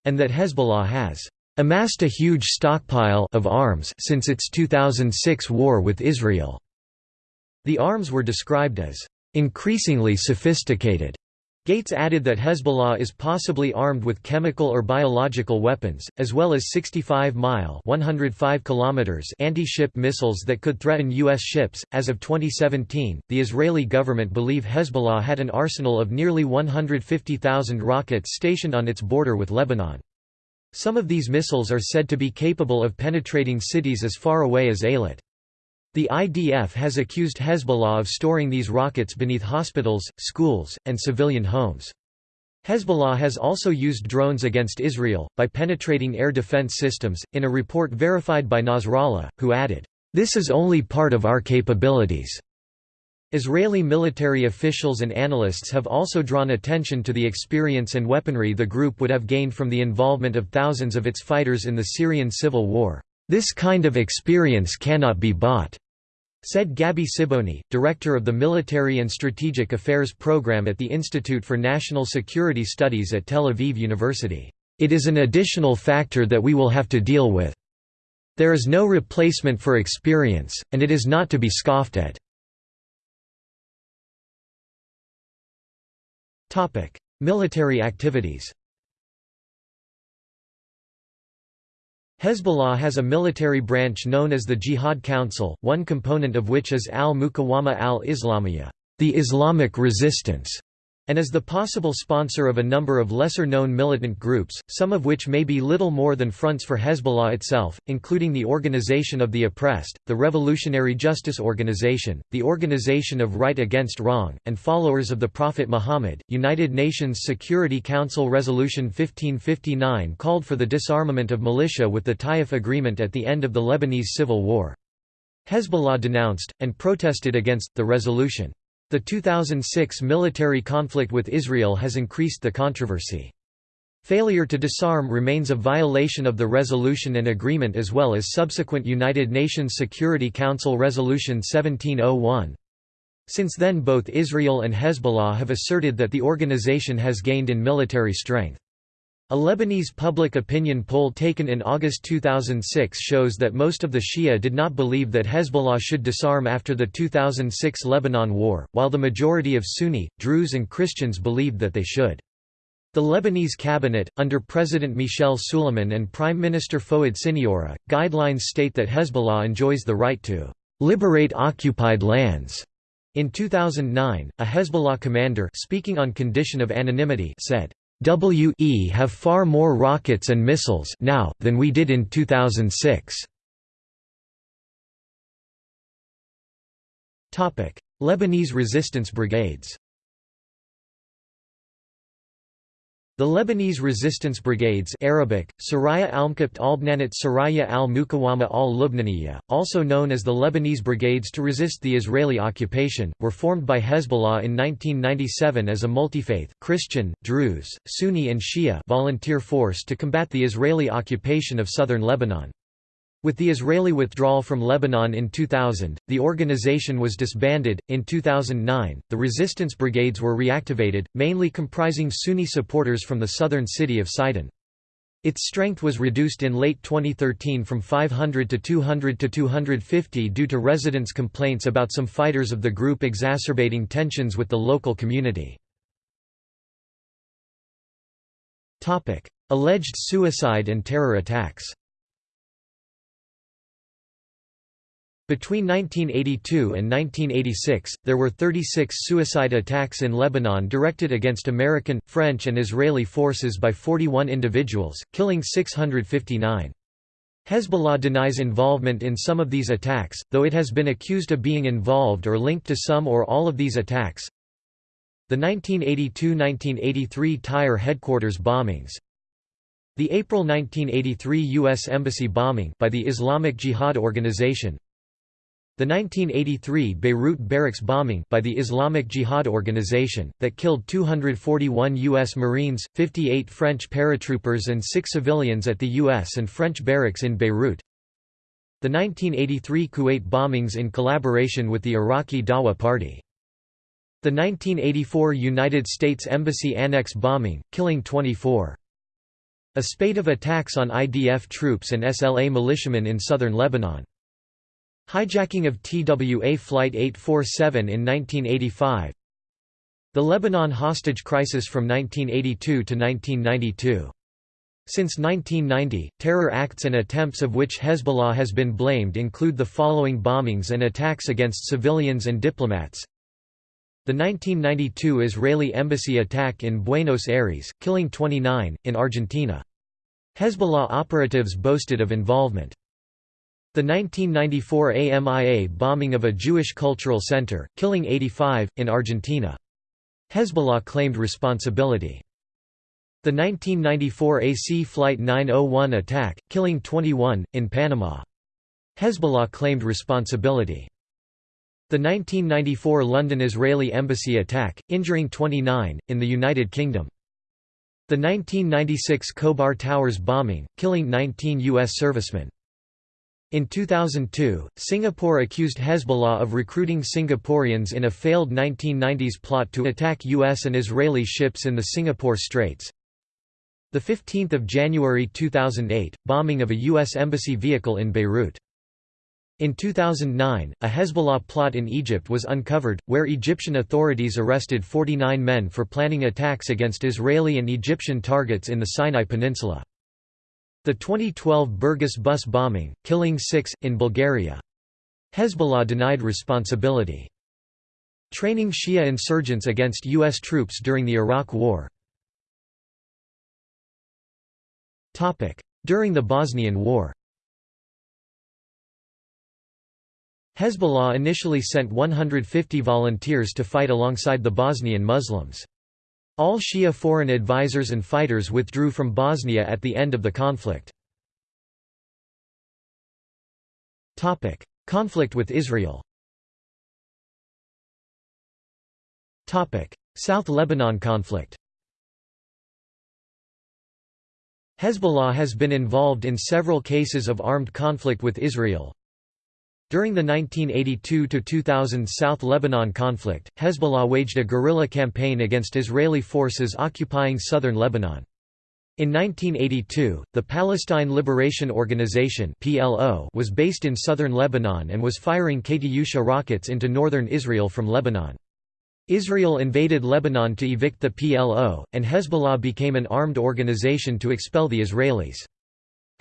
and that Hezbollah has amassed a huge stockpile of arms since its 2006 war with Israel. The arms were described as increasingly sophisticated Gates added that Hezbollah is possibly armed with chemical or biological weapons, as well as 65-mile (105 kilometers) anti-ship missiles that could threaten U.S. ships. As of 2017, the Israeli government believe Hezbollah had an arsenal of nearly 150,000 rockets stationed on its border with Lebanon. Some of these missiles are said to be capable of penetrating cities as far away as Eilat. The IDF has accused Hezbollah of storing these rockets beneath hospitals, schools, and civilian homes. Hezbollah has also used drones against Israel, by penetrating air defense systems, in a report verified by Nasrallah, who added, "...this is only part of our capabilities." Israeli military officials and analysts have also drawn attention to the experience and weaponry the group would have gained from the involvement of thousands of its fighters in the Syrian civil war. This kind of experience cannot be bought, said Gabi Siboni, director of the Military and Strategic Affairs program at the Institute for National Security Studies at Tel Aviv University. It is an additional factor that we will have to deal with. There is no replacement for experience, and it is not to be scoffed at. Military activities Hezbollah has a military branch known as the Jihad Council, one component of which is al-Muqawama al-Islamiyya, the Islamic resistance, and is the possible sponsor of a number of lesser-known militant groups, some of which may be little more than fronts for Hezbollah itself, including the Organization of the Oppressed, the Revolutionary Justice Organization, the Organization of Right Against Wrong, and followers of the Prophet Muhammad. United Nations Security Council Resolution 1559 called for the disarmament of militia with the Taif Agreement at the end of the Lebanese Civil War. Hezbollah denounced, and protested against, the resolution. The 2006 military conflict with Israel has increased the controversy. Failure to disarm remains a violation of the resolution and agreement as well as subsequent United Nations Security Council Resolution 1701. Since then both Israel and Hezbollah have asserted that the organization has gained in military strength. A Lebanese public opinion poll taken in August 2006 shows that most of the Shia did not believe that Hezbollah should disarm after the 2006 Lebanon War, while the majority of Sunni, Druze and Christians believed that they should. The Lebanese cabinet, under President Michel Suleiman and Prime Minister Fouad Siniora, guidelines state that Hezbollah enjoys the right to liberate occupied lands. In 2009, a Hezbollah commander speaking on condition of anonymity said, WE have far more rockets and missiles now than we did in 2006. Topic: Lebanese resistance brigades. The Lebanese resistance brigades Arabic, Saraya al-Mkabt al-Bnanat Saraya al-Mukawama al-Lubnaniya, also known as the Lebanese Brigades to resist the Israeli occupation, were formed by Hezbollah in 1997 as a multi-faith Christian, Druze, Sunni and Shia volunteer force to combat the Israeli occupation of southern Lebanon. With the Israeli withdrawal from Lebanon in 2000, the organization was disbanded. In 2009, the resistance brigades were reactivated, mainly comprising Sunni supporters from the southern city of Sidon. Its strength was reduced in late 2013 from 500 to 200 to 250 due to residents' complaints about some fighters of the group exacerbating tensions with the local community. Alleged suicide and terror attacks Between 1982 and 1986, there were 36 suicide attacks in Lebanon directed against American, French and Israeli forces by 41 individuals, killing 659. Hezbollah denies involvement in some of these attacks, though it has been accused of being involved or linked to some or all of these attacks. The 1982–1983 Tyre headquarters bombings The April 1983 U.S. Embassy bombing by the Islamic Jihad Organization the 1983 Beirut barracks bombing by the Islamic Jihad Organization, that killed 241 U.S. Marines, 58 French paratroopers and six civilians at the U.S. and French barracks in Beirut. The 1983 Kuwait bombings in collaboration with the Iraqi Dawa Party. The 1984 United States Embassy Annex bombing, killing 24. A spate of attacks on IDF troops and SLA militiamen in southern Lebanon. Hijacking of TWA Flight 847 in 1985 The Lebanon hostage crisis from 1982 to 1992 since 1990, terror acts and attempts of which Hezbollah has been blamed include the following bombings and attacks against civilians and diplomats. The 1992 Israeli embassy attack in Buenos Aires, killing 29, in Argentina. Hezbollah operatives boasted of involvement. The 1994 AMIA bombing of a Jewish cultural center, killing 85, in Argentina. Hezbollah claimed responsibility. The 1994 AC Flight 901 attack, killing 21, in Panama. Hezbollah claimed responsibility. The 1994 London Israeli Embassy attack, injuring 29, in the United Kingdom. The 1996 Khobar Towers bombing, killing 19 U.S. servicemen. In 2002, Singapore accused Hezbollah of recruiting Singaporeans in a failed 1990s plot to attack U.S. and Israeli ships in the Singapore Straits. 15 January 2008, bombing of a U.S. embassy vehicle in Beirut. In 2009, a Hezbollah plot in Egypt was uncovered, where Egyptian authorities arrested 49 men for planning attacks against Israeli and Egyptian targets in the Sinai Peninsula. The 2012 Burgas bus bombing, killing six, in Bulgaria. Hezbollah denied responsibility. Training Shia insurgents against U.S. troops during the Iraq War During the Bosnian War Hezbollah initially sent 150 volunteers to fight alongside the Bosnian Muslims. All Shia foreign advisors and fighters withdrew from Bosnia at the end of the conflict. Conflict with Israel. South Lebanon conflict. Hezbollah has been involved in several cases of armed conflict with Israel, during the 1982–2000 South Lebanon conflict, Hezbollah waged a guerrilla campaign against Israeli forces occupying southern Lebanon. In 1982, the Palestine Liberation Organization was based in southern Lebanon and was firing Katyusha rockets into northern Israel from Lebanon. Israel invaded Lebanon to evict the PLO, and Hezbollah became an armed organization to expel the Israelis.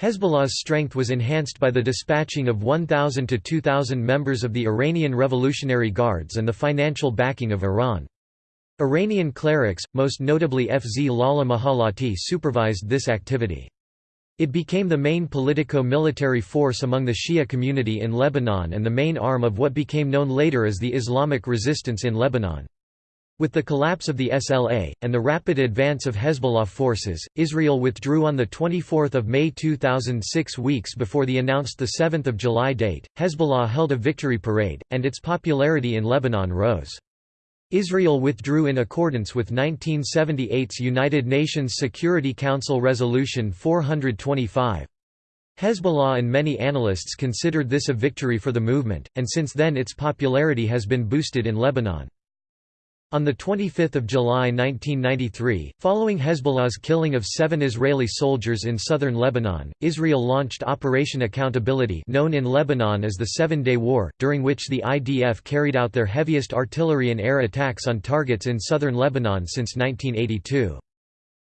Hezbollah's strength was enhanced by the dispatching of 1,000 to 2,000 members of the Iranian Revolutionary Guards and the financial backing of Iran. Iranian clerics, most notably Fazlollah Mahallati supervised this activity. It became the main politico-military force among the Shia community in Lebanon and the main arm of what became known later as the Islamic resistance in Lebanon. With the collapse of the SLA, and the rapid advance of Hezbollah forces, Israel withdrew on 24 May 2006 weeks before the announced 7 July date. Hezbollah held a victory parade, and its popularity in Lebanon rose. Israel withdrew in accordance with 1978's United Nations Security Council Resolution 425. Hezbollah and many analysts considered this a victory for the movement, and since then its popularity has been boosted in Lebanon. On 25 July 1993, following Hezbollah's killing of seven Israeli soldiers in southern Lebanon, Israel launched Operation Accountability known in Lebanon as the Seven-Day War, during which the IDF carried out their heaviest artillery and air attacks on targets in southern Lebanon since 1982.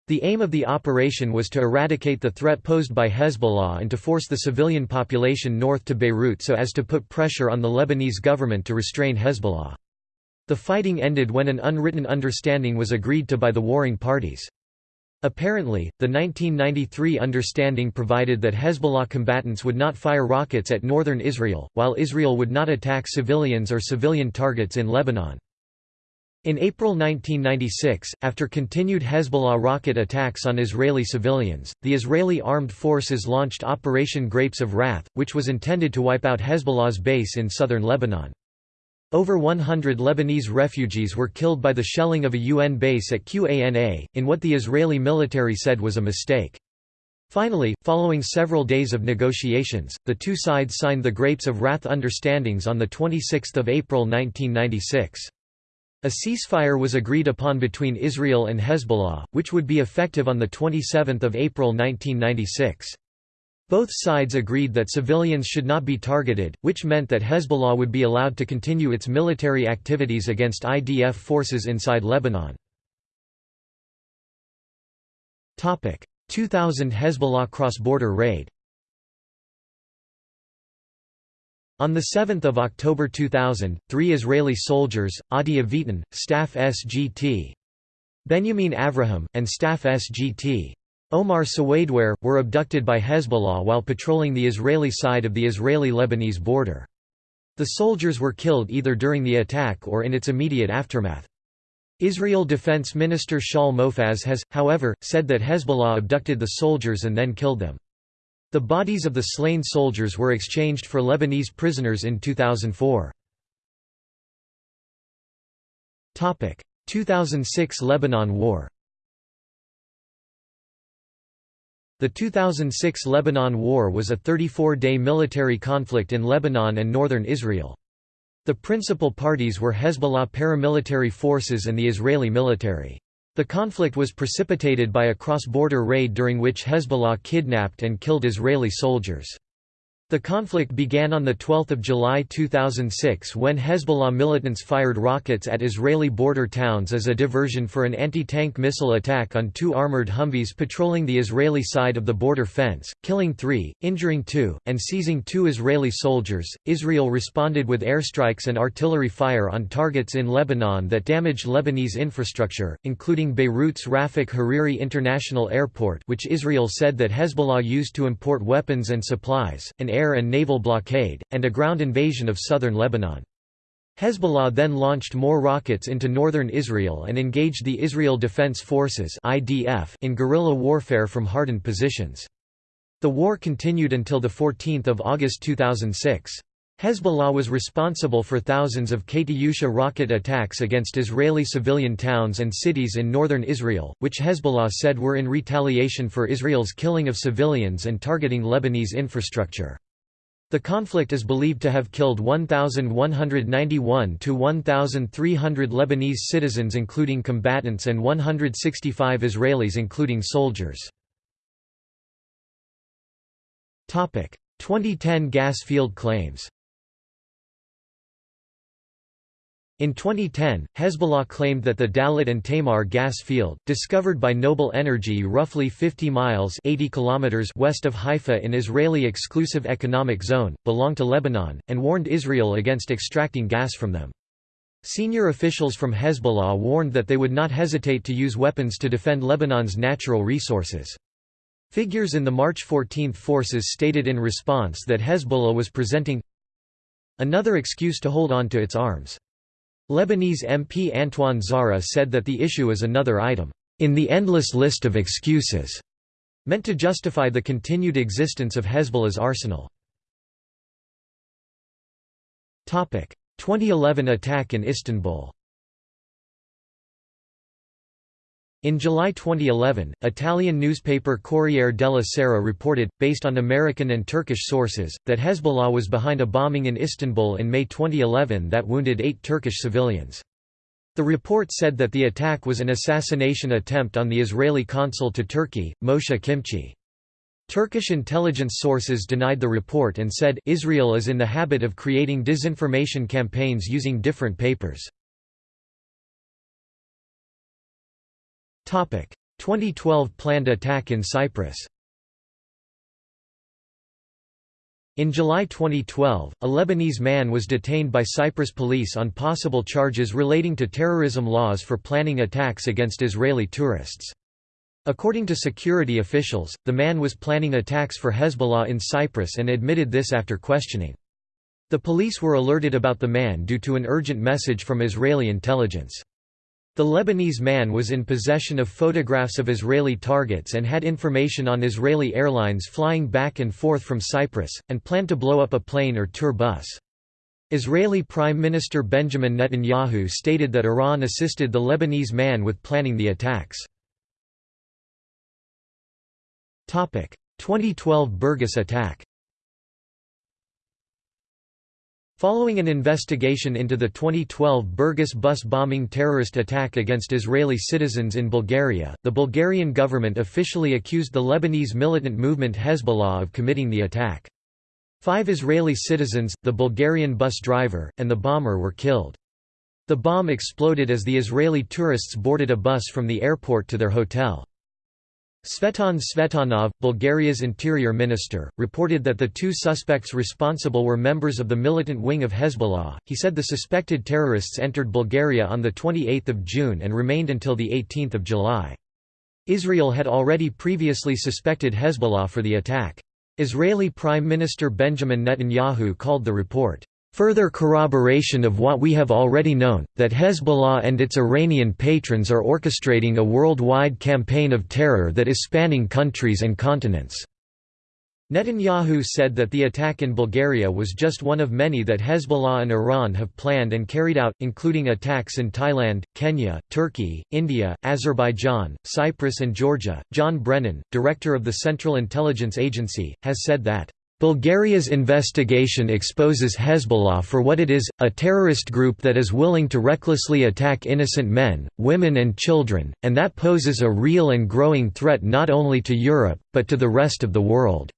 The aim of the operation was to eradicate the threat posed by Hezbollah and to force the civilian population north to Beirut so as to put pressure on the Lebanese government to restrain Hezbollah. The fighting ended when an unwritten understanding was agreed to by the warring parties. Apparently, the 1993 understanding provided that Hezbollah combatants would not fire rockets at northern Israel, while Israel would not attack civilians or civilian targets in Lebanon. In April 1996, after continued Hezbollah rocket attacks on Israeli civilians, the Israeli armed forces launched Operation Grapes of Wrath, which was intended to wipe out Hezbollah's base in southern Lebanon. Over 100 Lebanese refugees were killed by the shelling of a UN base at Qana, in what the Israeli military said was a mistake. Finally, following several days of negotiations, the two sides signed the Grapes of Wrath understandings on 26 April 1996. A ceasefire was agreed upon between Israel and Hezbollah, which would be effective on 27 April 1996. Both sides agreed that civilians should not be targeted, which meant that Hezbollah would be allowed to continue its military activities against IDF forces inside Lebanon. 2000 Hezbollah cross-border raid On 7 October 2000, three Israeli soldiers, Adi Avitan, staff SGT, Benjamin Avraham, and staff SGT, Omar Sawadware, were abducted by Hezbollah while patrolling the Israeli side of the Israeli-Lebanese border. The soldiers were killed either during the attack or in its immediate aftermath. Israel Defense Minister Shaul Mofaz has, however, said that Hezbollah abducted the soldiers and then killed them. The bodies of the slain soldiers were exchanged for Lebanese prisoners in 2004. 2006 Lebanon War The 2006 Lebanon War was a 34-day military conflict in Lebanon and northern Israel. The principal parties were Hezbollah paramilitary forces and the Israeli military. The conflict was precipitated by a cross-border raid during which Hezbollah kidnapped and killed Israeli soldiers. The conflict began on 12 July 2006 when Hezbollah militants fired rockets at Israeli border towns as a diversion for an anti-tank missile attack on two armored Humvees patrolling the Israeli side of the border fence, killing three, injuring two, and seizing two Israeli soldiers. Israel responded with airstrikes and artillery fire on targets in Lebanon that damaged Lebanese infrastructure, including Beirut's Rafik Hariri International Airport which Israel said that Hezbollah used to import weapons and supplies, and air and naval blockade, and a ground invasion of southern Lebanon. Hezbollah then launched more rockets into northern Israel and engaged the Israel Defense Forces in guerrilla warfare from hardened positions. The war continued until 14 August 2006. Hezbollah was responsible for thousands of Katyusha rocket attacks against Israeli civilian towns and cities in northern Israel, which Hezbollah said were in retaliation for Israel's killing of civilians and targeting Lebanese infrastructure. The conflict is believed to have killed 1,191 to 1,300 Lebanese citizens including combatants and 165 Israelis including soldiers. 2010 gas field claims In 2010, Hezbollah claimed that the Dalit and Tamar gas field, discovered by Noble Energy roughly 50 miles 80 kilometers west of Haifa in Israeli Exclusive Economic Zone, belonged to Lebanon, and warned Israel against extracting gas from them. Senior officials from Hezbollah warned that they would not hesitate to use weapons to defend Lebanon's natural resources. Figures in the March 14 forces stated in response that Hezbollah was presenting another excuse to hold on to its arms. Lebanese MP Antoine Zahra said that the issue is another item, "...in the endless list of excuses", meant to justify the continued existence of Hezbollah's arsenal. 2011 attack in Istanbul In July 2011, Italian newspaper Corriere della Sera reported, based on American and Turkish sources, that Hezbollah was behind a bombing in Istanbul in May 2011 that wounded eight Turkish civilians. The report said that the attack was an assassination attempt on the Israeli consul to Turkey, Moshe Kimchi. Turkish intelligence sources denied the report and said, Israel is in the habit of creating disinformation campaigns using different papers. 2012 planned attack in Cyprus In July 2012, a Lebanese man was detained by Cyprus police on possible charges relating to terrorism laws for planning attacks against Israeli tourists. According to security officials, the man was planning attacks for Hezbollah in Cyprus and admitted this after questioning. The police were alerted about the man due to an urgent message from Israeli intelligence. The Lebanese man was in possession of photographs of Israeli targets and had information on Israeli airlines flying back and forth from Cyprus, and planned to blow up a plane or tour bus. Israeli Prime Minister Benjamin Netanyahu stated that Iran assisted the Lebanese man with planning the attacks. 2012 Burgas attack Following an investigation into the 2012 Burgas bus bombing terrorist attack against Israeli citizens in Bulgaria, the Bulgarian government officially accused the Lebanese militant movement Hezbollah of committing the attack. Five Israeli citizens, the Bulgarian bus driver, and the bomber were killed. The bomb exploded as the Israeli tourists boarded a bus from the airport to their hotel. Tsvetan Tsvetanov, Bulgaria's interior minister, reported that the two suspects responsible were members of the militant wing of Hezbollah. He said the suspected terrorists entered Bulgaria on the 28th of June and remained until the 18th of July. Israel had already previously suspected Hezbollah for the attack. Israeli Prime Minister Benjamin Netanyahu called the report Further corroboration of what we have already known, that Hezbollah and its Iranian patrons are orchestrating a worldwide campaign of terror that is spanning countries and continents. Netanyahu said that the attack in Bulgaria was just one of many that Hezbollah and Iran have planned and carried out, including attacks in Thailand, Kenya, Turkey, India, Azerbaijan, Cyprus, and Georgia. John Brennan, director of the Central Intelligence Agency, has said that Bulgaria's investigation exposes Hezbollah for what it is, a terrorist group that is willing to recklessly attack innocent men, women and children, and that poses a real and growing threat not only to Europe, but to the rest of the world.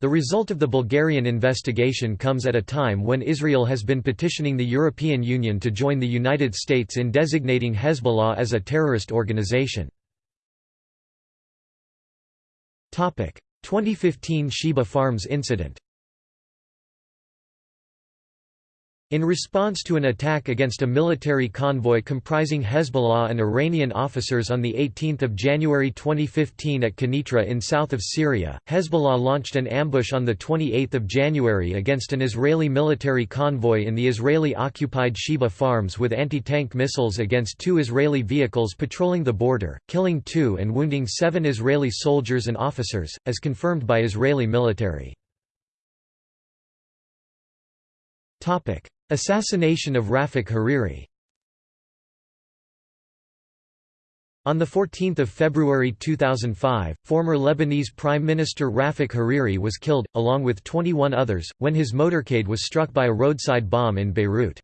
The result of the Bulgarian investigation comes at a time when Israel has been petitioning the European Union to join the United States in designating Hezbollah as a terrorist organization. 2015 Shebaa Farms incident In response to an attack against a military convoy comprising Hezbollah and Iranian officers on 18 January 2015 at Quneitra in south of Syria, Hezbollah launched an ambush on 28 January against an Israeli military convoy in the Israeli-occupied Shebaa farms with anti-tank missiles against two Israeli vehicles patrolling the border, killing two and wounding seven Israeli soldiers and officers, as confirmed by Israeli military. Assassination of Rafik Hariri On 14 February 2005, former Lebanese Prime Minister Rafik Hariri was killed, along with 21 others, when his motorcade was struck by a roadside bomb in Beirut.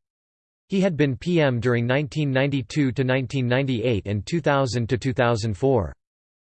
He had been PM during 1992–1998 and 2000–2004.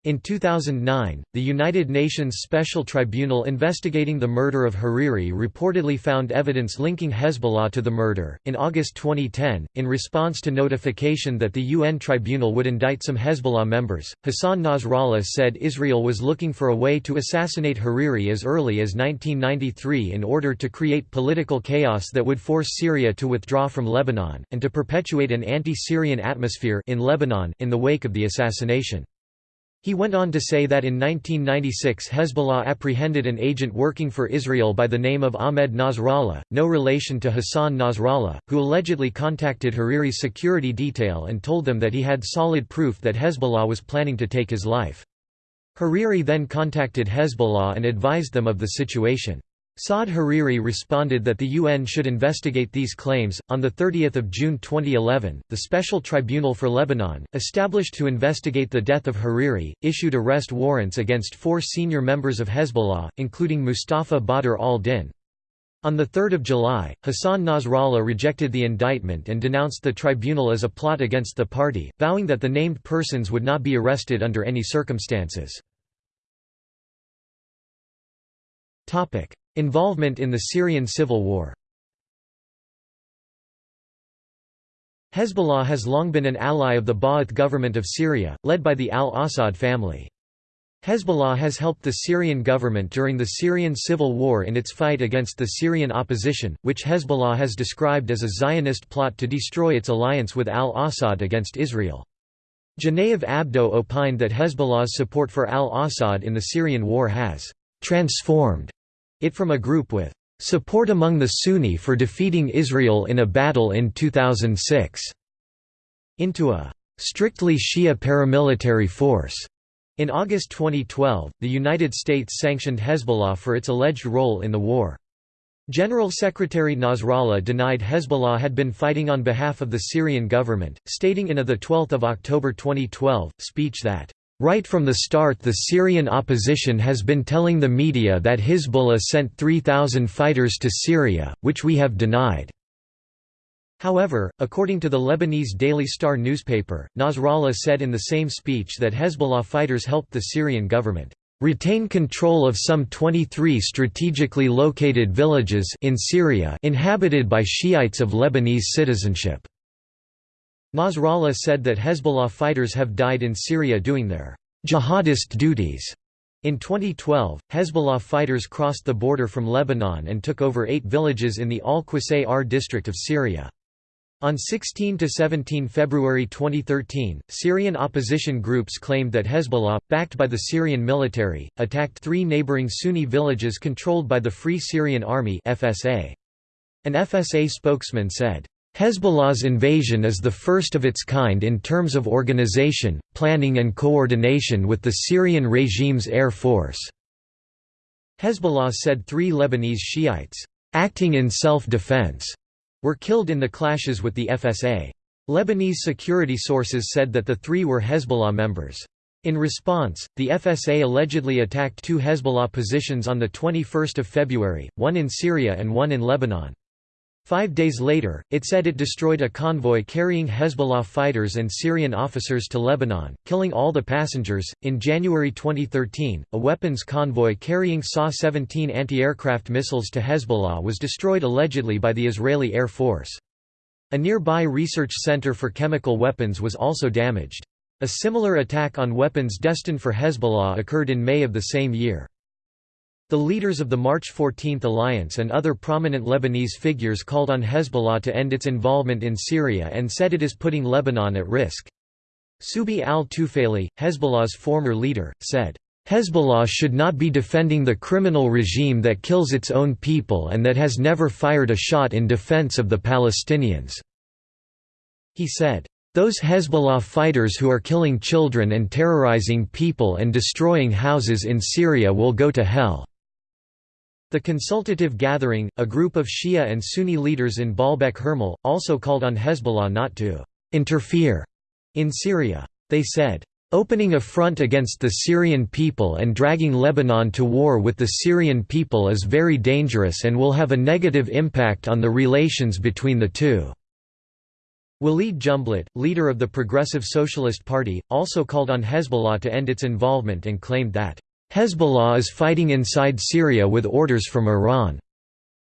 In 2009, the United Nations Special Tribunal investigating the murder of Hariri reportedly found evidence linking Hezbollah to the murder. In August 2010, in response to notification that the UN tribunal would indict some Hezbollah members, Hassan Nasrallah said Israel was looking for a way to assassinate Hariri as early as 1993 in order to create political chaos that would force Syria to withdraw from Lebanon, and to perpetuate an anti-Syrian atmosphere in Lebanon in the wake of the assassination. He went on to say that in 1996 Hezbollah apprehended an agent working for Israel by the name of Ahmed Nasrallah, no relation to Hassan Nasrallah, who allegedly contacted Hariri's security detail and told them that he had solid proof that Hezbollah was planning to take his life. Hariri then contacted Hezbollah and advised them of the situation. Saad Hariri responded that the UN should investigate these claims. On the 30th of June 2011, the Special Tribunal for Lebanon, established to investigate the death of Hariri, issued arrest warrants against four senior members of Hezbollah, including Mustafa Badr al-Din. On 3 July, Hassan Nasrallah rejected the indictment and denounced the tribunal as a plot against the party, vowing that the named persons would not be arrested under any circumstances. Involvement in the Syrian civil war Hezbollah has long been an ally of the Ba'ath government of Syria, led by the al-Assad family. Hezbollah has helped the Syrian government during the Syrian civil war in its fight against the Syrian opposition, which Hezbollah has described as a Zionist plot to destroy its alliance with al-Assad against Israel. Genevieve Abdo opined that Hezbollah's support for al-Assad in the Syrian war has «transformed» it from a group with «support among the Sunni for defeating Israel in a battle in 2006» into a «strictly Shia paramilitary force». In August 2012, the United States sanctioned Hezbollah for its alleged role in the war. General Secretary Nasrallah denied Hezbollah had been fighting on behalf of the Syrian government, stating in a 12 October 2012, speech that, "...right from the start the Syrian opposition has been telling the media that Hezbollah sent 3,000 fighters to Syria, which we have denied." However, according to the Lebanese Daily Star newspaper, Nasrallah said in the same speech that Hezbollah fighters helped the Syrian government retain control of some 23 strategically located villages in Syria inhabited by Shiites of Lebanese citizenship. Nasrallah said that Hezbollah fighters have died in Syria doing their jihadist duties. In 2012, Hezbollah fighters crossed the border from Lebanon and took over eight villages in the Al-Qusayr district of Syria. On 16–17 February 2013, Syrian opposition groups claimed that Hezbollah, backed by the Syrian military, attacked three neighboring Sunni villages controlled by the Free Syrian Army FSA. An FSA spokesman said, Hezbollah's invasion is the first of its kind in terms of organization, planning and coordination with the Syrian regime's air force." Hezbollah said three Lebanese Shiites, "...acting in self-defense," were killed in the clashes with the FSA. Lebanese security sources said that the three were Hezbollah members. In response, the FSA allegedly attacked two Hezbollah positions on 21 February, one in Syria and one in Lebanon. Five days later, it said it destroyed a convoy carrying Hezbollah fighters and Syrian officers to Lebanon, killing all the passengers. In January 2013, a weapons convoy carrying SA 17 anti aircraft missiles to Hezbollah was destroyed allegedly by the Israeli Air Force. A nearby research center for chemical weapons was also damaged. A similar attack on weapons destined for Hezbollah occurred in May of the same year. The leaders of the March 14 alliance and other prominent Lebanese figures called on Hezbollah to end its involvement in Syria and said it is putting Lebanon at risk. Subhi al-Tufayli, Hezbollah's former leader, said, Hezbollah should not be defending the criminal regime that kills its own people and that has never fired a shot in defense of the Palestinians." He said, "...those Hezbollah fighters who are killing children and terrorizing people and destroying houses in Syria will go to hell." The Consultative Gathering, a group of Shia and Sunni leaders in Baalbek Hermel, also called on Hezbollah not to «interfere» in Syria. They said, Opening a front against the Syrian people and dragging Lebanon to war with the Syrian people is very dangerous and will have a negative impact on the relations between the two." Walid Jumblat, leader of the Progressive Socialist Party, also called on Hezbollah to end its involvement and claimed that, Hezbollah is fighting inside Syria with orders from Iran.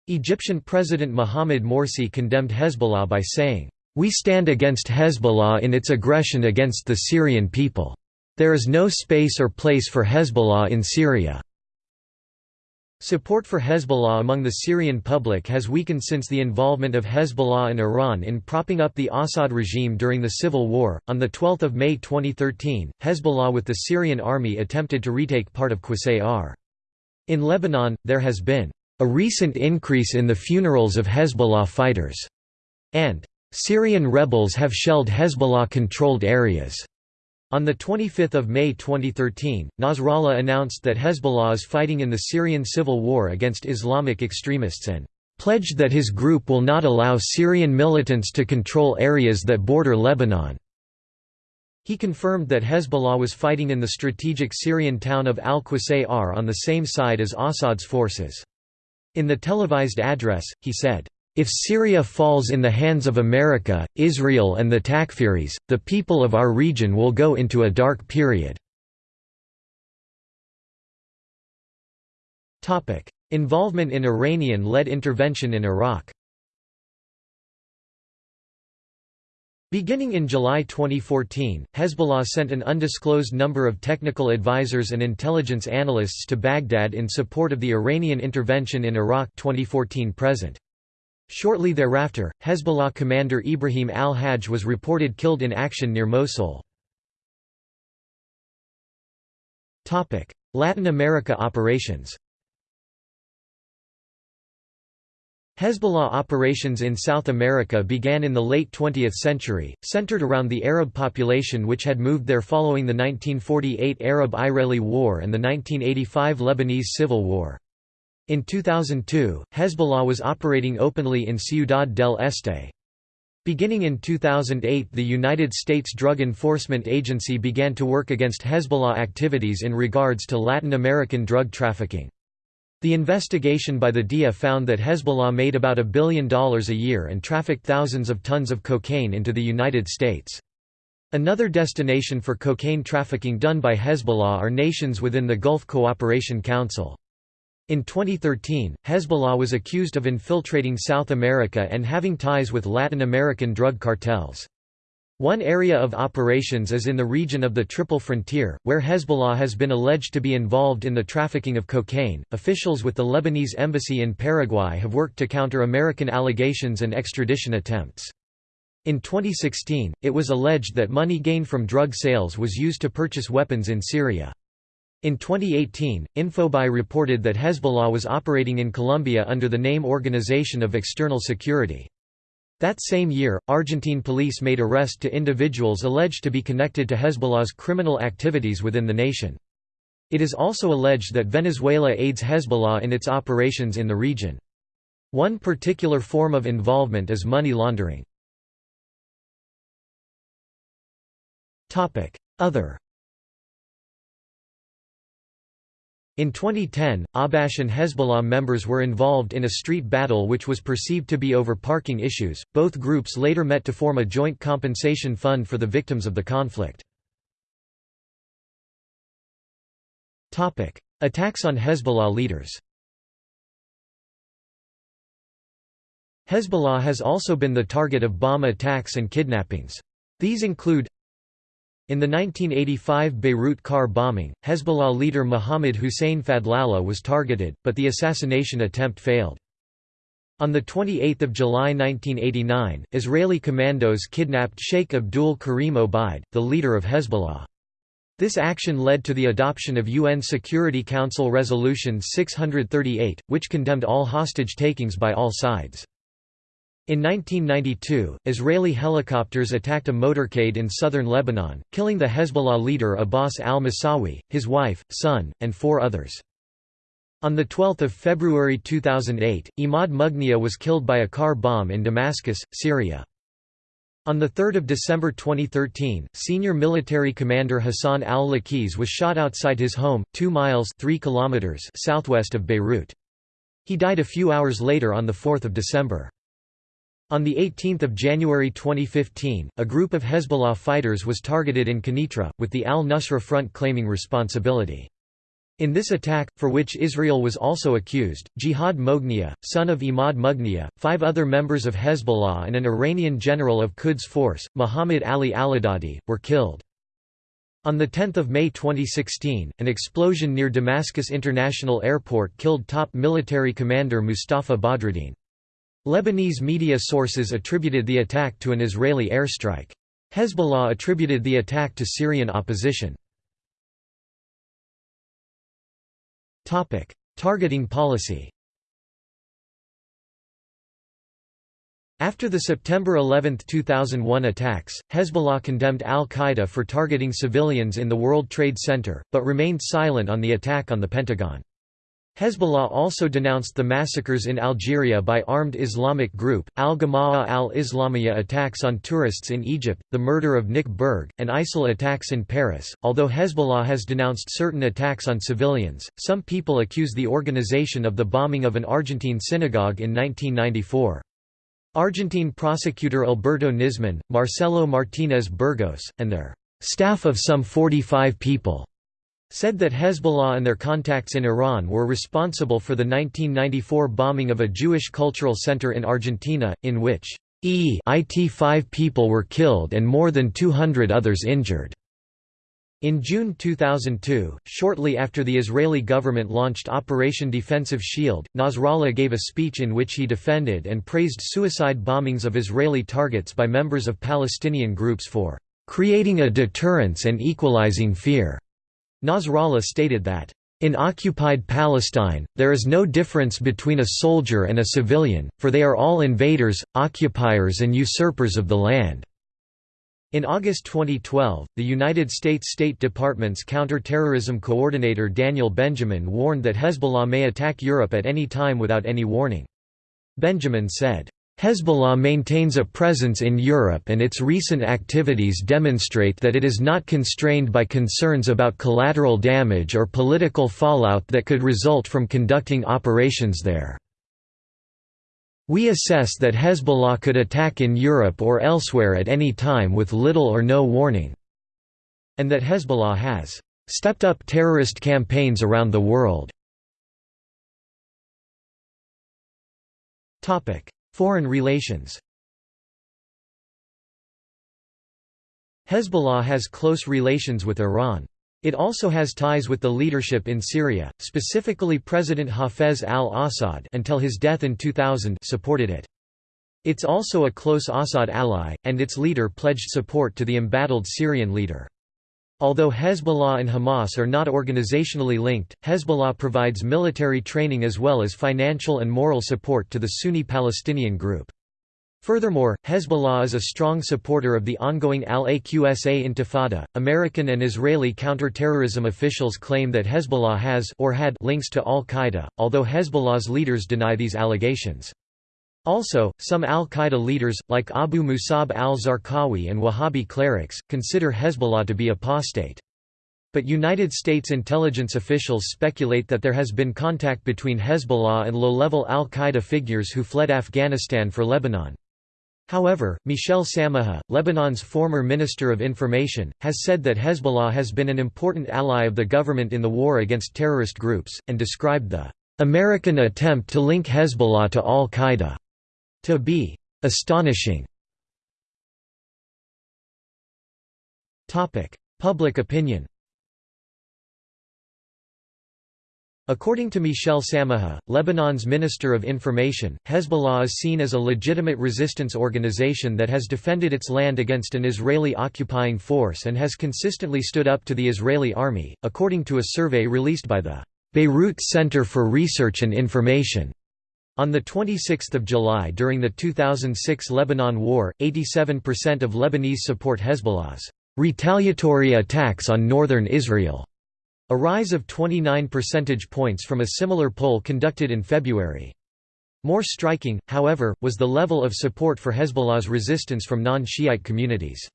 Egyptian President Mohamed Morsi condemned Hezbollah by saying, We stand against Hezbollah in its aggression against the Syrian people. There is no space or place for Hezbollah in Syria. Support for Hezbollah among the Syrian public has weakened since the involvement of Hezbollah and Iran in propping up the Assad regime during the civil war. On the 12th of May 2013, Hezbollah with the Syrian army attempted to retake part of Qusayr. In Lebanon, there has been a recent increase in the funerals of Hezbollah fighters, and Syrian rebels have shelled Hezbollah-controlled areas. On 25 May 2013, Nasrallah announced that Hezbollah is fighting in the Syrian civil war against Islamic extremists and pledged that his group will not allow Syrian militants to control areas that border Lebanon. He confirmed that Hezbollah was fighting in the strategic Syrian town of al-Qusayr on the same side as Assad's forces. In the televised address, he said, if Syria falls in the hands of America, Israel and the Takfiris, the people of our region will go into a dark period. Involvement in Iranian-led intervention in Iraq Beginning in July 2014, Hezbollah sent an undisclosed number of technical advisors and intelligence analysts to Baghdad in support of the Iranian intervention in Iraq 2014 present. Shortly thereafter, Hezbollah commander Ibrahim al-Hajj was reported killed in action near Mosul. Latin America operations Hezbollah operations in South America began in the late 20th century, centered around the Arab population which had moved there following the 1948 Arab-Israeli War and the 1985 Lebanese Civil War. In 2002, Hezbollah was operating openly in Ciudad del Este. Beginning in 2008 the United States Drug Enforcement Agency began to work against Hezbollah activities in regards to Latin American drug trafficking. The investigation by the DEA found that Hezbollah made about a billion dollars a year and trafficked thousands of tons of cocaine into the United States. Another destination for cocaine trafficking done by Hezbollah are nations within the Gulf Cooperation Council. In 2013, Hezbollah was accused of infiltrating South America and having ties with Latin American drug cartels. One area of operations is in the region of the Triple Frontier, where Hezbollah has been alleged to be involved in the trafficking of cocaine. Officials with the Lebanese embassy in Paraguay have worked to counter American allegations and extradition attempts. In 2016, it was alleged that money gained from drug sales was used to purchase weapons in Syria. In 2018, Infobae reported that Hezbollah was operating in Colombia under the name Organization of External Security. That same year, Argentine police made arrest to individuals alleged to be connected to Hezbollah's criminal activities within the nation. It is also alleged that Venezuela aids Hezbollah in its operations in the region. One particular form of involvement is money laundering. Other In 2010, Ahbash and Hezbollah members were involved in a street battle which was perceived to be over parking issues. Both groups later met to form a joint compensation fund for the victims of the conflict. Topic: Attacks on Hezbollah leaders. Hezbollah has also been the target of bomb attacks and kidnappings. These include in the 1985 Beirut car bombing, Hezbollah leader Mohammad Hussein Fadlallah was targeted, but the assassination attempt failed. On 28 July 1989, Israeli commandos kidnapped Sheikh Abdul Karim Obaid, the leader of Hezbollah. This action led to the adoption of UN Security Council Resolution 638, which condemned all hostage takings by all sides. In 1992, Israeli helicopters attacked a motorcade in southern Lebanon, killing the Hezbollah leader Abbas al-Musawi, his wife, son, and four others. On 12 February 2008, Imad Mughniyeh was killed by a car bomb in Damascus, Syria. On 3 December 2013, senior military commander Hassan al-Laqiz was shot outside his home, 2 miles 3 kilometers southwest of Beirut. He died a few hours later on 4 December. On 18 January 2015, a group of Hezbollah fighters was targeted in Quneitra, with the al-Nusra Front claiming responsibility. In this attack, for which Israel was also accused, Jihad Moghniyeh, son of Imad Mughniyeh, five other members of Hezbollah and an Iranian general of Quds Force, Muhammad Ali Allahdadi, were killed. On 10 May 2016, an explosion near Damascus International Airport killed top military commander Mustafa Badruddin. Lebanese media sources attributed the attack to an Israeli airstrike. Hezbollah attributed the attack to Syrian opposition. Targeting policy After the September 11, 2001 attacks, Hezbollah condemned al-Qaeda for targeting civilians in the World Trade Center, but remained silent on the attack on the Pentagon. Hezbollah also denounced the massacres in Algeria by armed Islamic group, al-Gama'ah al-Islamiyah attacks on tourists in Egypt, the murder of Nick Berg, and ISIL attacks in Paris. Although Hezbollah has denounced certain attacks on civilians, some people accuse the organization of the bombing of an Argentine synagogue in 1994. Argentine prosecutor Alberto Nisman, Marcelo Martinez Burgos, and their staff of some 45 people said that Hezbollah and their contacts in Iran were responsible for the 1994 bombing of a Jewish cultural center in Argentina, in which it 5 people were killed and more than 200 others injured. In June 2002, shortly after the Israeli government launched Operation Defensive Shield, Nasrallah gave a speech in which he defended and praised suicide bombings of Israeli targets by members of Palestinian groups for creating a deterrence and equalizing fear. Nasrallah stated that, "...in occupied Palestine, there is no difference between a soldier and a civilian, for they are all invaders, occupiers and usurpers of the land." In August 2012, the United States State Department's counterterrorism coordinator Daniel Benjamin warned that Hezbollah may attack Europe at any time without any warning. Benjamin said, Hezbollah maintains a presence in Europe and its recent activities demonstrate that it is not constrained by concerns about collateral damage or political fallout that could result from conducting operations there. We assess that Hezbollah could attack in Europe or elsewhere at any time with little or no warning, and that Hezbollah has stepped up terrorist campaigns around the world. Foreign relations Hezbollah has close relations with Iran. It also has ties with the leadership in Syria, specifically President Hafez al-Assad until his death in 2000 supported it. It's also a close Assad ally, and its leader pledged support to the embattled Syrian leader. Although Hezbollah and Hamas are not organizationally linked, Hezbollah provides military training as well as financial and moral support to the Sunni Palestinian group. Furthermore, Hezbollah is a strong supporter of the ongoing al-Aqsa Intifada. American and Israeli counterterrorism officials claim that Hezbollah has or had links to al-Qaeda, although Hezbollah's leaders deny these allegations. Also, some al-Qaeda leaders, like Abu Musab al-Zarqawi and Wahhabi clerics, consider Hezbollah to be apostate. But United States intelligence officials speculate that there has been contact between Hezbollah and low-level al-Qaeda figures who fled Afghanistan for Lebanon. However, Michel Samaha, Lebanon's former Minister of Information, has said that Hezbollah has been an important ally of the government in the war against terrorist groups, and described the American attempt to link Hezbollah to al-Qaeda to be astonishing. Topic: Public opinion According to Michel Samaha, Lebanon's Minister of Information, Hezbollah is seen as a legitimate resistance organization that has defended its land against an Israeli occupying force and has consistently stood up to the Israeli army, according to a survey released by the Beirut Center for Research and Information. On 26 July during the 2006 Lebanon War, 87% of Lebanese support Hezbollah's retaliatory attacks on northern Israel, a rise of 29 percentage points from a similar poll conducted in February. More striking, however, was the level of support for Hezbollah's resistance from non-Shiite communities.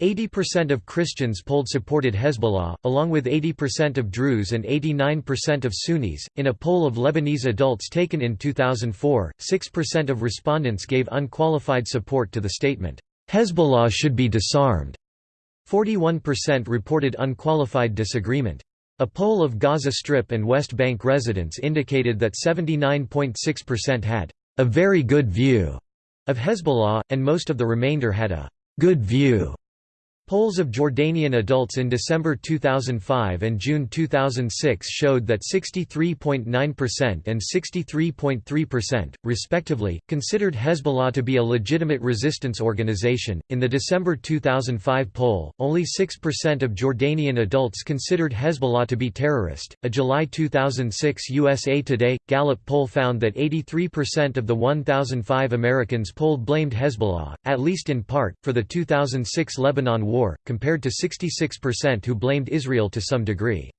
80% of Christians polled supported Hezbollah, along with 80% of Druze and 89% of Sunnis. In a poll of Lebanese adults taken in 2004, 6% of respondents gave unqualified support to the statement, Hezbollah should be disarmed. 41% reported unqualified disagreement. A poll of Gaza Strip and West Bank residents indicated that 79.6% had a very good view of Hezbollah, and most of the remainder had a good view Polls of Jordanian adults in December 2005 and June 2006 showed that 63.9% and 63.3%, respectively, considered Hezbollah to be a legitimate resistance organization. In the December 2005 poll, only 6% of Jordanian adults considered Hezbollah to be terrorist. A July 2006 USA Today Gallup poll found that 83% of the 1,005 Americans polled blamed Hezbollah, at least in part, for the 2006 Lebanon war war, compared to 66% who blamed Israel to some degree.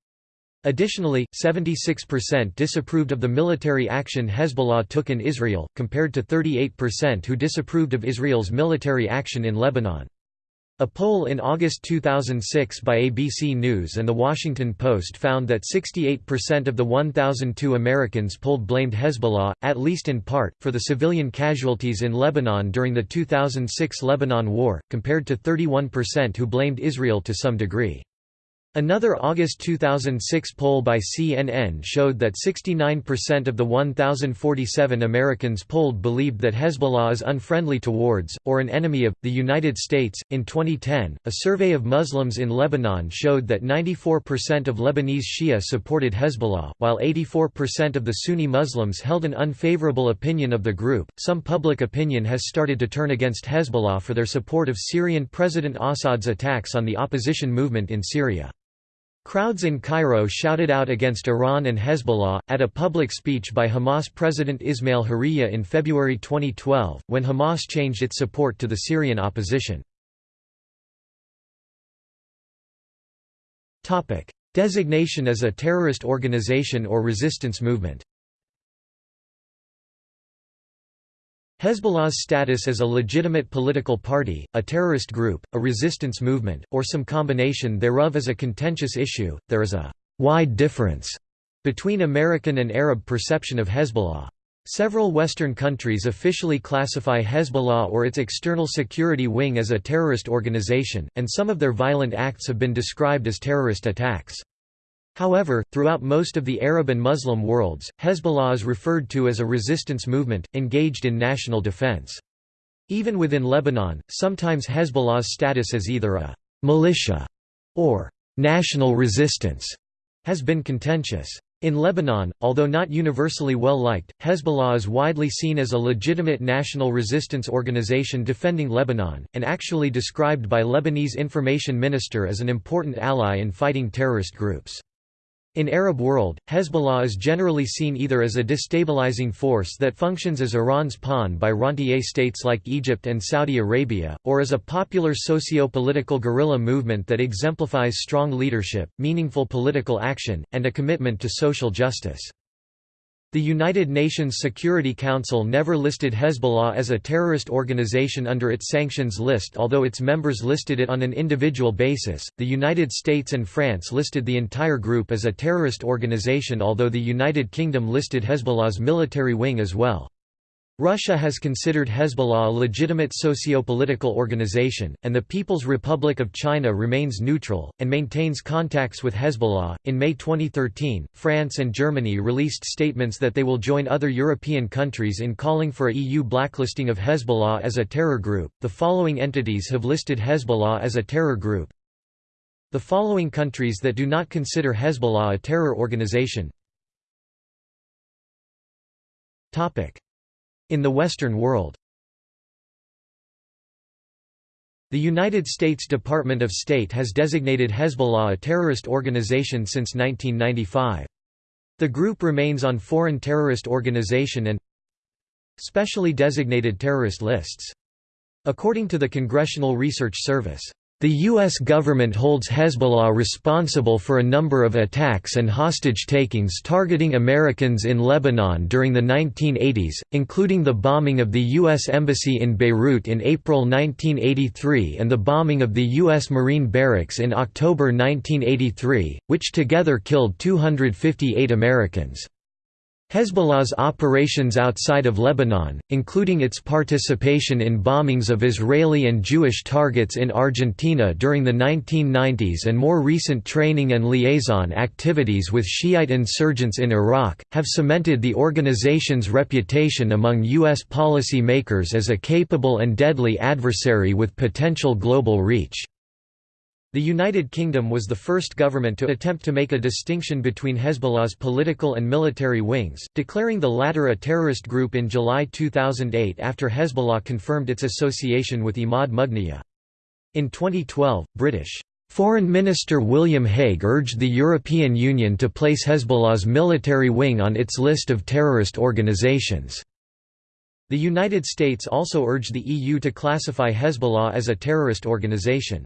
Additionally, 76% disapproved of the military action Hezbollah took in Israel, compared to 38% who disapproved of Israel's military action in Lebanon. A poll in August 2006 by ABC News and The Washington Post found that 68% of the 1,002 Americans polled blamed Hezbollah, at least in part, for the civilian casualties in Lebanon during the 2006 Lebanon War, compared to 31% who blamed Israel to some degree. Another August 2006 poll by CNN showed that 69% of the 1,047 Americans polled believed that Hezbollah is unfriendly towards, or an enemy of, the United States. In 2010, a survey of Muslims in Lebanon showed that 94% of Lebanese Shia supported Hezbollah, while 84% of the Sunni Muslims held an unfavorable opinion of the group. Some public opinion has started to turn against Hezbollah for their support of Syrian President Assad's attacks on the opposition movement in Syria. Crowds in Cairo shouted out against Iran and Hezbollah, at a public speech by Hamas President Ismail Haniyeh in February 2012, when Hamas changed its support to the Syrian opposition. Designation as a terrorist organization or resistance movement Hezbollah's status as a legitimate political party, a terrorist group, a resistance movement, or some combination thereof is a contentious issue. There is a wide difference between American and Arab perception of Hezbollah. Several Western countries officially classify Hezbollah or its external security wing as a terrorist organization, and some of their violent acts have been described as terrorist attacks. However, throughout most of the Arab and Muslim worlds, Hezbollah is referred to as a resistance movement, engaged in national defense. Even within Lebanon, sometimes Hezbollah's status as either a «militia» or «national resistance» has been contentious. In Lebanon, although not universally well liked, Hezbollah is widely seen as a legitimate national resistance organization defending Lebanon, and actually described by Lebanese information minister as an important ally in fighting terrorist groups. In Arab world, Hezbollah is generally seen either as a destabilizing force that functions as Iran's pawn by rentier states like Egypt and Saudi Arabia, or as a popular socio-political guerrilla movement that exemplifies strong leadership, meaningful political action, and a commitment to social justice. The United Nations Security Council never listed Hezbollah as a terrorist organization under its sanctions list, although its members listed it on an individual basis. The United States and France listed the entire group as a terrorist organization, although the United Kingdom listed Hezbollah's military wing as well. Russia has considered Hezbollah a legitimate socio-political organization, and the People's Republic of China remains neutral, and maintains contacts with Hezbollah. In May 2013, France and Germany released statements that they will join other European countries in calling for a EU blacklisting of Hezbollah as a terror group. The following entities have listed Hezbollah as a terror group. The following countries that do not consider Hezbollah a terror organization. Topic in the Western world The United States Department of State has designated Hezbollah a terrorist organization since 1995. The group remains on foreign terrorist organization and specially designated terrorist lists. According to the Congressional Research Service, the U.S. government holds Hezbollah responsible for a number of attacks and hostage-takings targeting Americans in Lebanon during the 1980s, including the bombing of the U.S. Embassy in Beirut in April 1983 and the bombing of the U.S. Marine Barracks in October 1983, which together killed 258 Americans. Hezbollah's operations outside of Lebanon, including its participation in bombings of Israeli and Jewish targets in Argentina during the 1990s and more recent training and liaison activities with Shiite insurgents in Iraq, have cemented the organization's reputation among U.S. policy makers as a capable and deadly adversary with potential global reach. The United Kingdom was the first government to attempt to make a distinction between Hezbollah's political and military wings, declaring the latter a terrorist group in July 2008 after Hezbollah confirmed its association with Imad Mughniya. In 2012, British Foreign Minister William Hague urged the European Union to place Hezbollah's military wing on its list of terrorist organizations. The United States also urged the EU to classify Hezbollah as a terrorist organization.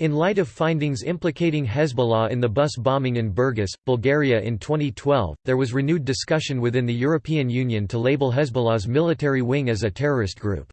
In light of findings implicating Hezbollah in the bus bombing in Burgas, Bulgaria in 2012, there was renewed discussion within the European Union to label Hezbollah's military wing as a terrorist group.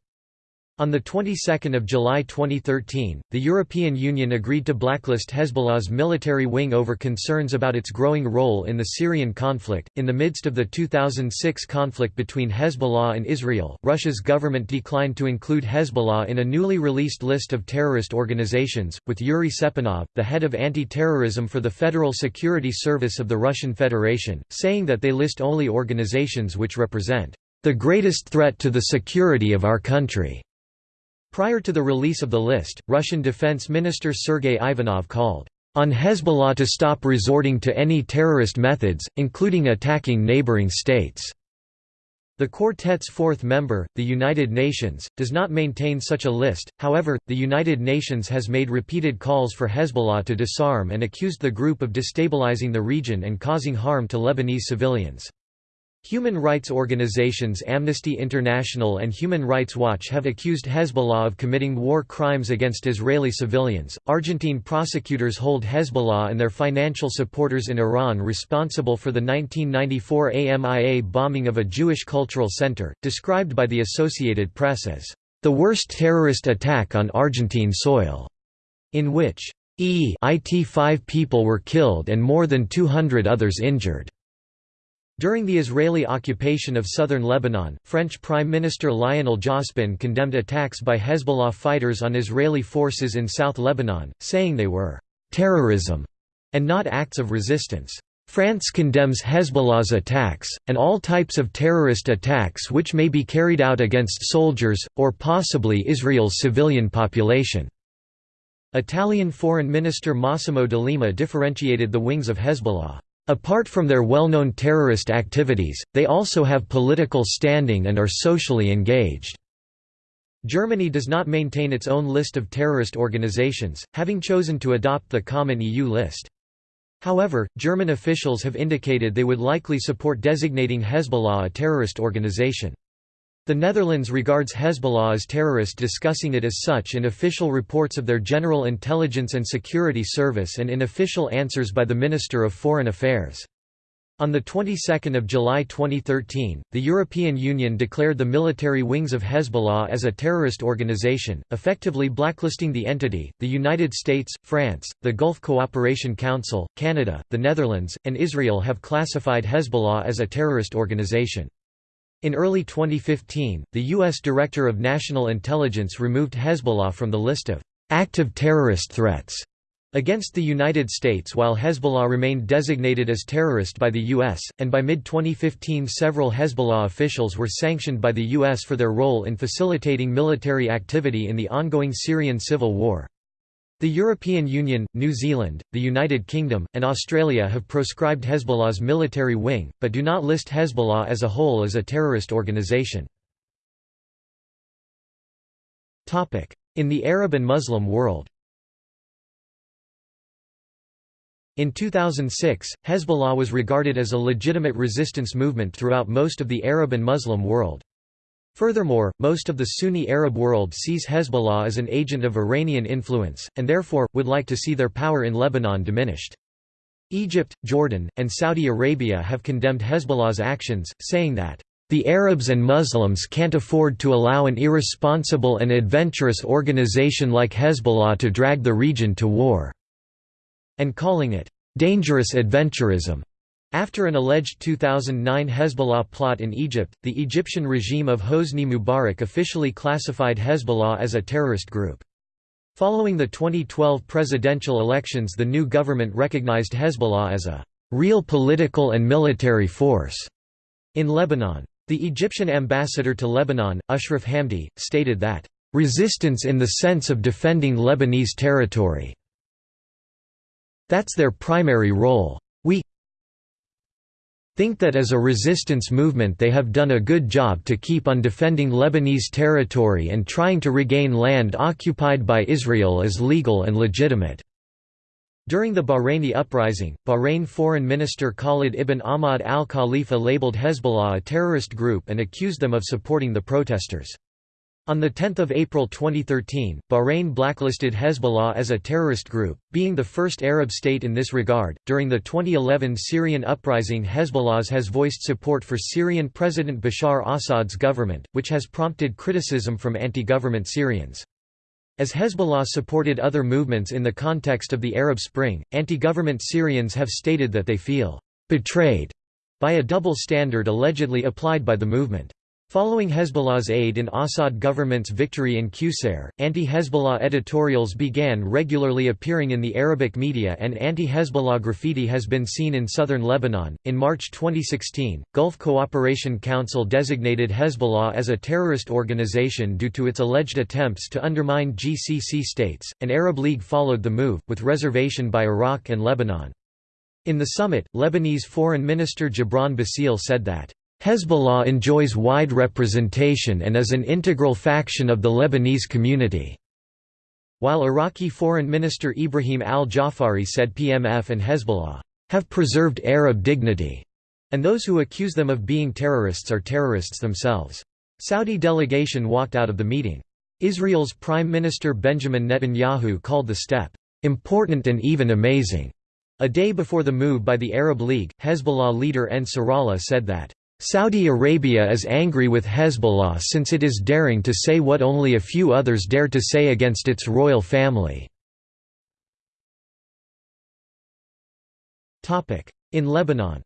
On the 22nd of July 2013, the European Union agreed to blacklist Hezbollah's military wing over concerns about its growing role in the Syrian conflict. In the midst of the 2006 conflict between Hezbollah and Israel, Russia's government declined to include Hezbollah in a newly released list of terrorist organizations, with Yuri Sapunov, the head of anti-terrorism for the Federal Security Service of the Russian Federation, saying that they list only organizations which represent the greatest threat to the security of our country. Prior to the release of the list, Russian Defense Minister Sergei Ivanov called on Hezbollah to stop resorting to any terrorist methods, including attacking neighboring states. The quartet's fourth member, the United Nations, does not maintain such a list, however, the United Nations has made repeated calls for Hezbollah to disarm and accused the group of destabilizing the region and causing harm to Lebanese civilians. Human rights organizations Amnesty International and Human Rights Watch have accused Hezbollah of committing war crimes against Israeli civilians. Argentine prosecutors hold Hezbollah and their financial supporters in Iran responsible for the 1994 AMIA bombing of a Jewish cultural center, described by the Associated Press as the worst terrorist attack on Argentine soil, in which e.it five people were killed and more than 200 others injured. During the Israeli occupation of southern Lebanon, French Prime Minister Lionel Jospin condemned attacks by Hezbollah fighters on Israeli forces in South Lebanon, saying they were «terrorism» and not acts of resistance. France condemns Hezbollah's attacks, and all types of terrorist attacks which may be carried out against soldiers, or possibly Israel's civilian population." Italian Foreign Minister Massimo D'Alema differentiated the wings of Hezbollah. Apart from their well-known terrorist activities, they also have political standing and are socially engaged. Germany does not maintain its own list of terrorist organizations, having chosen to adopt the common EU list. However, German officials have indicated they would likely support designating Hezbollah a terrorist organization. The Netherlands regards Hezbollah as terrorist discussing it as such in official reports of their General Intelligence and Security Service and in official answers by the Minister of Foreign Affairs. On the 22nd of July 2013, the European Union declared the military wings of Hezbollah as a terrorist organization, effectively blacklisting the entity. The United States, France, the Gulf Cooperation Council, Canada, the Netherlands, and Israel have classified Hezbollah as a terrorist organization. In early 2015, the U.S. Director of National Intelligence removed Hezbollah from the list of active terrorist threats against the United States while Hezbollah remained designated as terrorist by the U.S., and by mid-2015 several Hezbollah officials were sanctioned by the U.S. for their role in facilitating military activity in the ongoing Syrian civil war. The European Union, New Zealand, the United Kingdom, and Australia have proscribed Hezbollah's military wing, but do not list Hezbollah as a whole as a terrorist organisation. In the Arab and Muslim world In 2006, Hezbollah was regarded as a legitimate resistance movement throughout most of the Arab and Muslim world. Furthermore, most of the Sunni Arab world sees Hezbollah as an agent of Iranian influence, and therefore, would like to see their power in Lebanon diminished. Egypt, Jordan, and Saudi Arabia have condemned Hezbollah's actions, saying that, "...the Arabs and Muslims can't afford to allow an irresponsible and adventurous organization like Hezbollah to drag the region to war," and calling it, "...dangerous adventurism." After an alleged 2009 Hezbollah plot in Egypt, the Egyptian regime of Hosni Mubarak officially classified Hezbollah as a terrorist group. Following the 2012 presidential elections the new government recognized Hezbollah as a «real political and military force» in Lebanon. The Egyptian ambassador to Lebanon, Ashraf Hamdi, stated that «resistance in the sense of defending Lebanese territory. That's their primary role. We think that as a resistance movement they have done a good job to keep on defending Lebanese territory and trying to regain land occupied by Israel as legal and legitimate." During the Bahraini uprising, Bahrain Foreign Minister Khalid ibn Ahmad al-Khalifa labeled Hezbollah a terrorist group and accused them of supporting the protesters. On 10 April 2013, Bahrain blacklisted Hezbollah as a terrorist group, being the first Arab state in this regard. During the 2011 Syrian uprising, Hezbollah has voiced support for Syrian President Bashar Assad's government, which has prompted criticism from anti government Syrians. As Hezbollah supported other movements in the context of the Arab Spring, anti government Syrians have stated that they feel betrayed by a double standard allegedly applied by the movement. Following Hezbollah's aid in Assad government's victory in Qusair, anti-Hezbollah editorials began regularly appearing in the Arabic media and anti-Hezbollah graffiti has been seen in southern Lebanon. In March 2016, Gulf Cooperation Council designated Hezbollah as a terrorist organization due to its alleged attempts to undermine GCC states. An Arab League followed the move, with reservation by Iraq and Lebanon. In the summit, Lebanese Foreign Minister Gebran Bassil said that Hezbollah enjoys wide representation and is an integral faction of the Lebanese community." While Iraqi Foreign Minister Ibrahim al-Jafari said PMF and Hezbollah, "...have preserved Arab dignity," and those who accuse them of being terrorists are terrorists themselves. Saudi delegation walked out of the meeting. Israel's Prime Minister Benjamin Netanyahu called the step, "...important and even amazing." A day before the move by the Arab League, Hezbollah leader Nasrallah said that, "...Saudi Arabia is angry with Hezbollah since it is daring to say what only a few others dare to say against its royal family." In Lebanon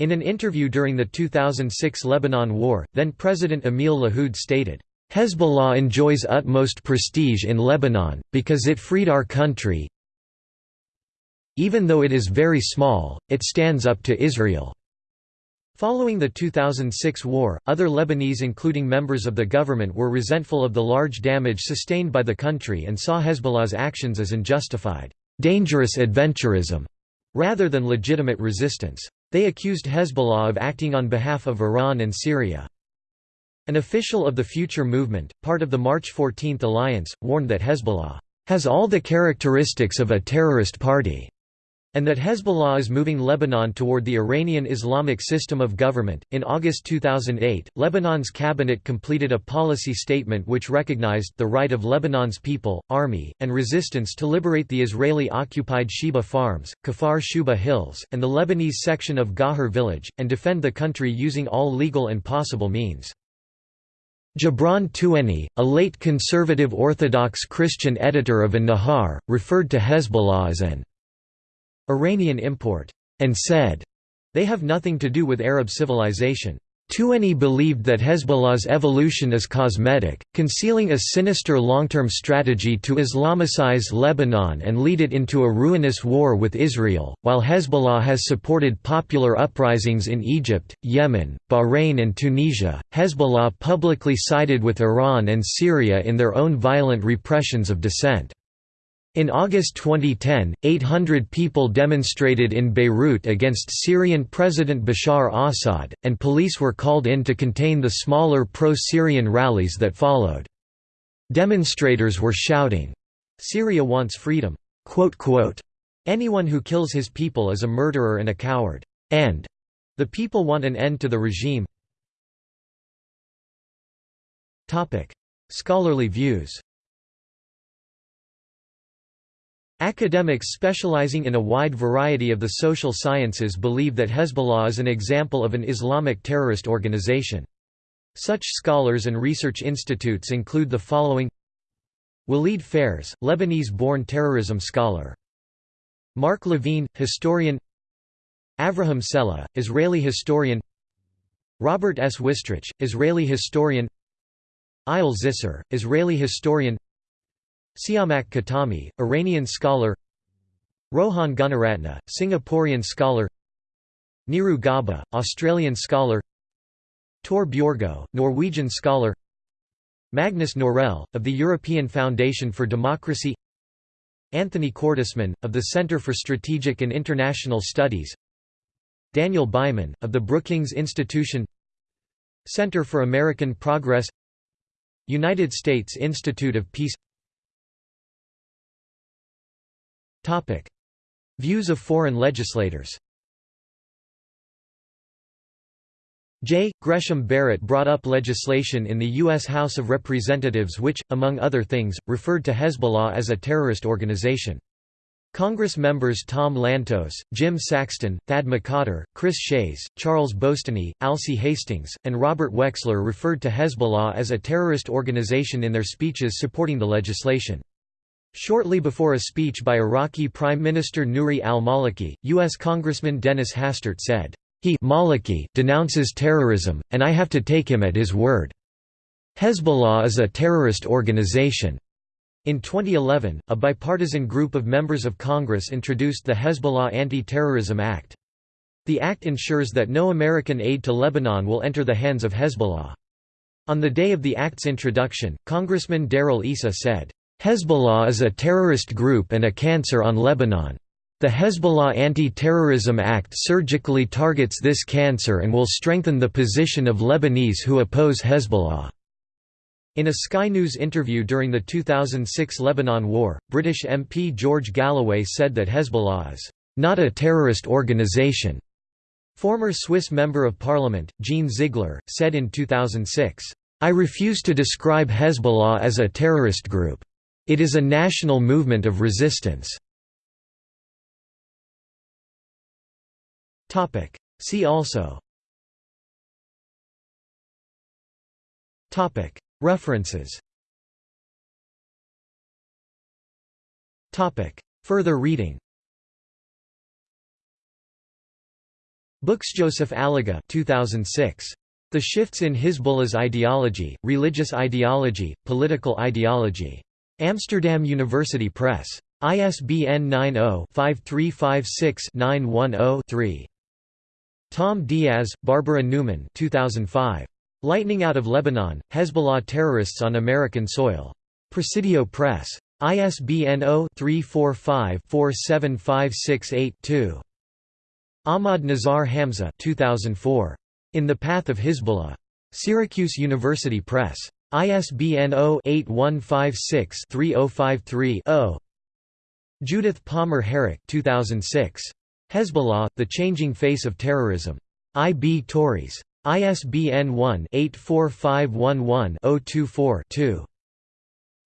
In an interview during the 2006 Lebanon War, then-President Emil Lahoud stated, "...Hezbollah enjoys utmost prestige in Lebanon, because it freed our country even though it is very small, it stands up to Israel." Following the 2006 war, other Lebanese including members of the government were resentful of the large damage sustained by the country and saw Hezbollah's actions as unjustified, dangerous adventurism, rather than legitimate resistance. They accused Hezbollah of acting on behalf of Iran and Syria. An official of the Future Movement, part of the March 14 alliance, warned that Hezbollah has all the characteristics of a terrorist party and that Hezbollah is moving Lebanon toward the Iranian Islamic system of government. In August 2008, Lebanon's cabinet completed a policy statement which recognized the right of Lebanon's people, army, and resistance to liberate the Israeli occupied Shebaa Farms, Kfar Shuba Hills, and the Lebanese section of Ghajar village, and defend the country using all legal and possible means. Gibran Tueni, a late conservative Orthodox Christian editor of An-Nahar, referred to Hezbollah as an Iranian import, and said, they have nothing to do with Arab civilization. Tueni believed that Hezbollah's evolution is cosmetic, concealing a sinister long-term strategy to Islamicize Lebanon and lead it into a ruinous war with Israel. While Hezbollah has supported popular uprisings in Egypt, Yemen, Bahrain and Tunisia, Hezbollah publicly sided with Iran and Syria in their own violent repressions of dissent. In August 2010, 800 people demonstrated in Beirut against Syrian President Bashar Assad, and police were called in to contain the smaller pro-Syrian rallies that followed. Demonstrators were shouting, "'Syria wants freedom'." Anyone who kills his people is a murderer and a coward. And the people want an end to the regime. Scholarly views Academics specializing in a wide variety of the social sciences believe that Hezbollah is an example of an Islamic terrorist organization. Such scholars and research institutes include the following. Walid Phares, Lebanese-born terrorism scholar. Mark Levine, historian. Avraham Sela, Israeli historian. Robert S. Wistrich, Israeli historian. Eyal Zisser, Israeli historian Siamak Khatami, Iranian scholar Rohan Gunaratna, Singaporean scholar Niru Gaba, Australian scholar Tor Bjorgo, Norwegian scholar Magnus Norell, of the European Foundation for Democracy Anthony Cordesman, of the Center for Strategic and International Studies Daniel Byman, of the Brookings Institution Center for American Progress United States Institute of Peace Topic: Views of foreign legislators. J. Gresham Barrett brought up legislation in the U.S. House of Representatives which, among other things, referred to Hezbollah as a terrorist organization. Congress members Tom Lantos, Jim Saxton, Thad McCotter, Chris Shays, Charles Boustany, Alcee Hastings, and Robert Wexler referred to Hezbollah as a terrorist organization in their speeches supporting the legislation. Shortly before a speech by Iraqi Prime Minister Nouri al-Maliki, U.S. Congressman Dennis Hastert said, "...he Maliki denounces terrorism, and I have to take him at his word. Hezbollah is a terrorist organization." In 2011, a bipartisan group of members of Congress introduced the Hezbollah Anti-Terrorism Act. The act ensures that no American aid to Lebanon will enter the hands of Hezbollah. On the day of the act's introduction, Congressman Darrell Issa said, Hezbollah is a terrorist group and a cancer on Lebanon. The Hezbollah Anti-Terrorism Act surgically targets this cancer and will strengthen the position of Lebanese who oppose Hezbollah." In a Sky News interview during the 2006 Lebanon War, British MP George Galloway said that Hezbollah is not a terrorist organization. Former Swiss Member of Parliament, Jean Ziegler, said in 2006, I refuse to describe Hezbollah as a terrorist group. It is a national movement of resistance. See also References Further reading Books Joseph Alagha 2006. The Shifts in Hizbullah's Ideology, Religious Ideology, Political Ideology. Amsterdam University Press. ISBN 90-5356-910-3. Tom Diaz, Barbara Newman 2005. Lightning Out of Lebanon, Hezbollah Terrorists on American Soil. Presidio Press. ISBN 0-345-47568-2. Ahmad Nizar Hamzeh 2004. In the Path of Hizbullah. Syracuse University Press. ISBN 0-8156-3053-0. Judith Palmer Herrick 2006. Hezbollah, The Changing Face of Terrorism. I. B. Tauris. ISBN 1-84511-024-2.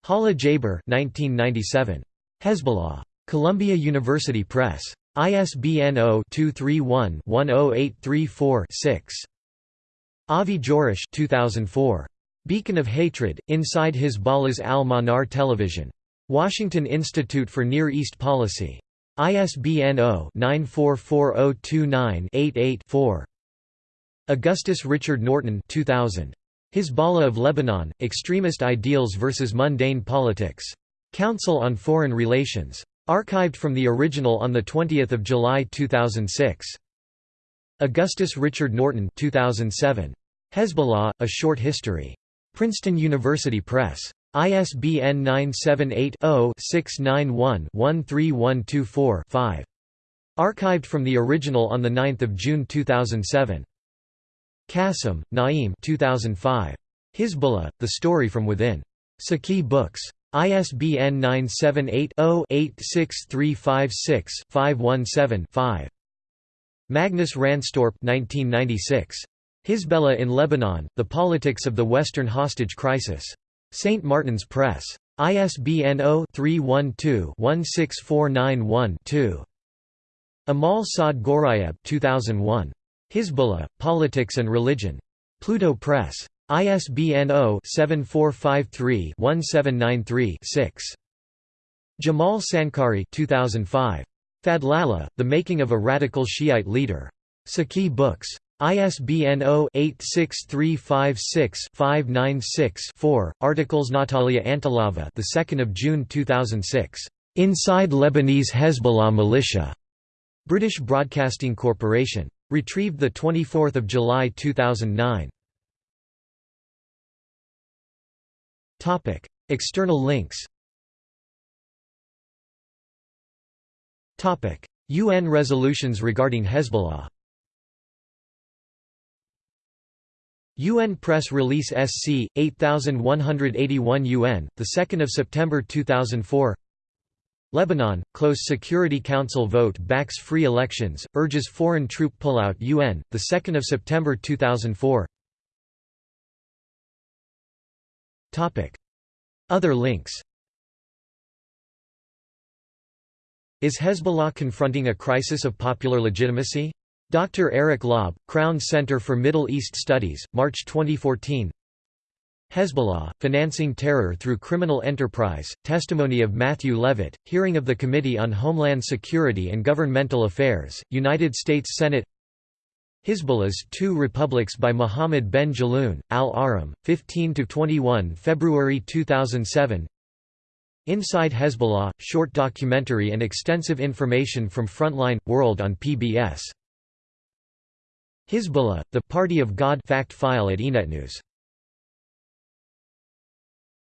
Hala Jaber 1997. Hezbollah. Columbia University Press. ISBN 0-231-10834-6. Avi Jorisch 2004. Beacon of Hatred, Inside Hizballah's Al-Manar Television. Washington Institute for Near East Policy. ISBN 0-944029-88-4. Augustus Richard Norton 2000. Hizballah of Lebanon, Extremist Ideals versus Mundane Politics. Council on Foreign Relations. Archived from the original on 20 July 2006. Augustus Richard Norton 2007. Hezbollah, A Short History. Princeton University Press. ISBN 978-0-691-13124-5. Archived from the original on 9 June 2007. Qasim, Naim 2005. Hizbullah, The Story from Within. Saqi Books. ISBN 978-0-86356-517-5. Magnus Ranstorp 1996. Hizbullah in Lebanon, The Politics of the Western Hostage Crisis. St. Martin's Press. ISBN 0-312-16491-2. Amal Saad Ghorayeb 2001. Hizbullah, Politics and Religion. Pluto Press. ISBN 0-7453-1793-6. Jamal Sankari 2005. Fadlallah, The Making of a Radical Shiite Leader. Saqi Books. ISBN 0-86356-596-4. Articles Natalia Antelava, the 2nd of June 2006. Inside Lebanese Hezbollah Militia. British Broadcasting Corporation. Retrieved 24 July 2009. External links UN resolutions regarding Hezbollah UN Press Release SC 8181 UN the 2nd of September 2004 Lebanon, Close Security Council vote backs free elections, urges foreign troop pullout UN, 2 September 2004 Topic: Other links. Is Hezbollah confronting a crisis of popular legitimacy? Dr. Eric Lob, Crown Center for Middle East Studies, March 2014 Hezbollah, Financing Terror Through Criminal Enterprise, testimony of Matthew Levitt, hearing of the Committee on Homeland Security and Governmental Affairs, United States Senate Hizbullah's Two Republics by Mohammed Ben Jelloun, Al-Ahram, 15–21 February 2007 Inside Hezbollah, short documentary and extensive information from Frontline, World on PBS. Hizbullah, the Party of God fact file at IRIN News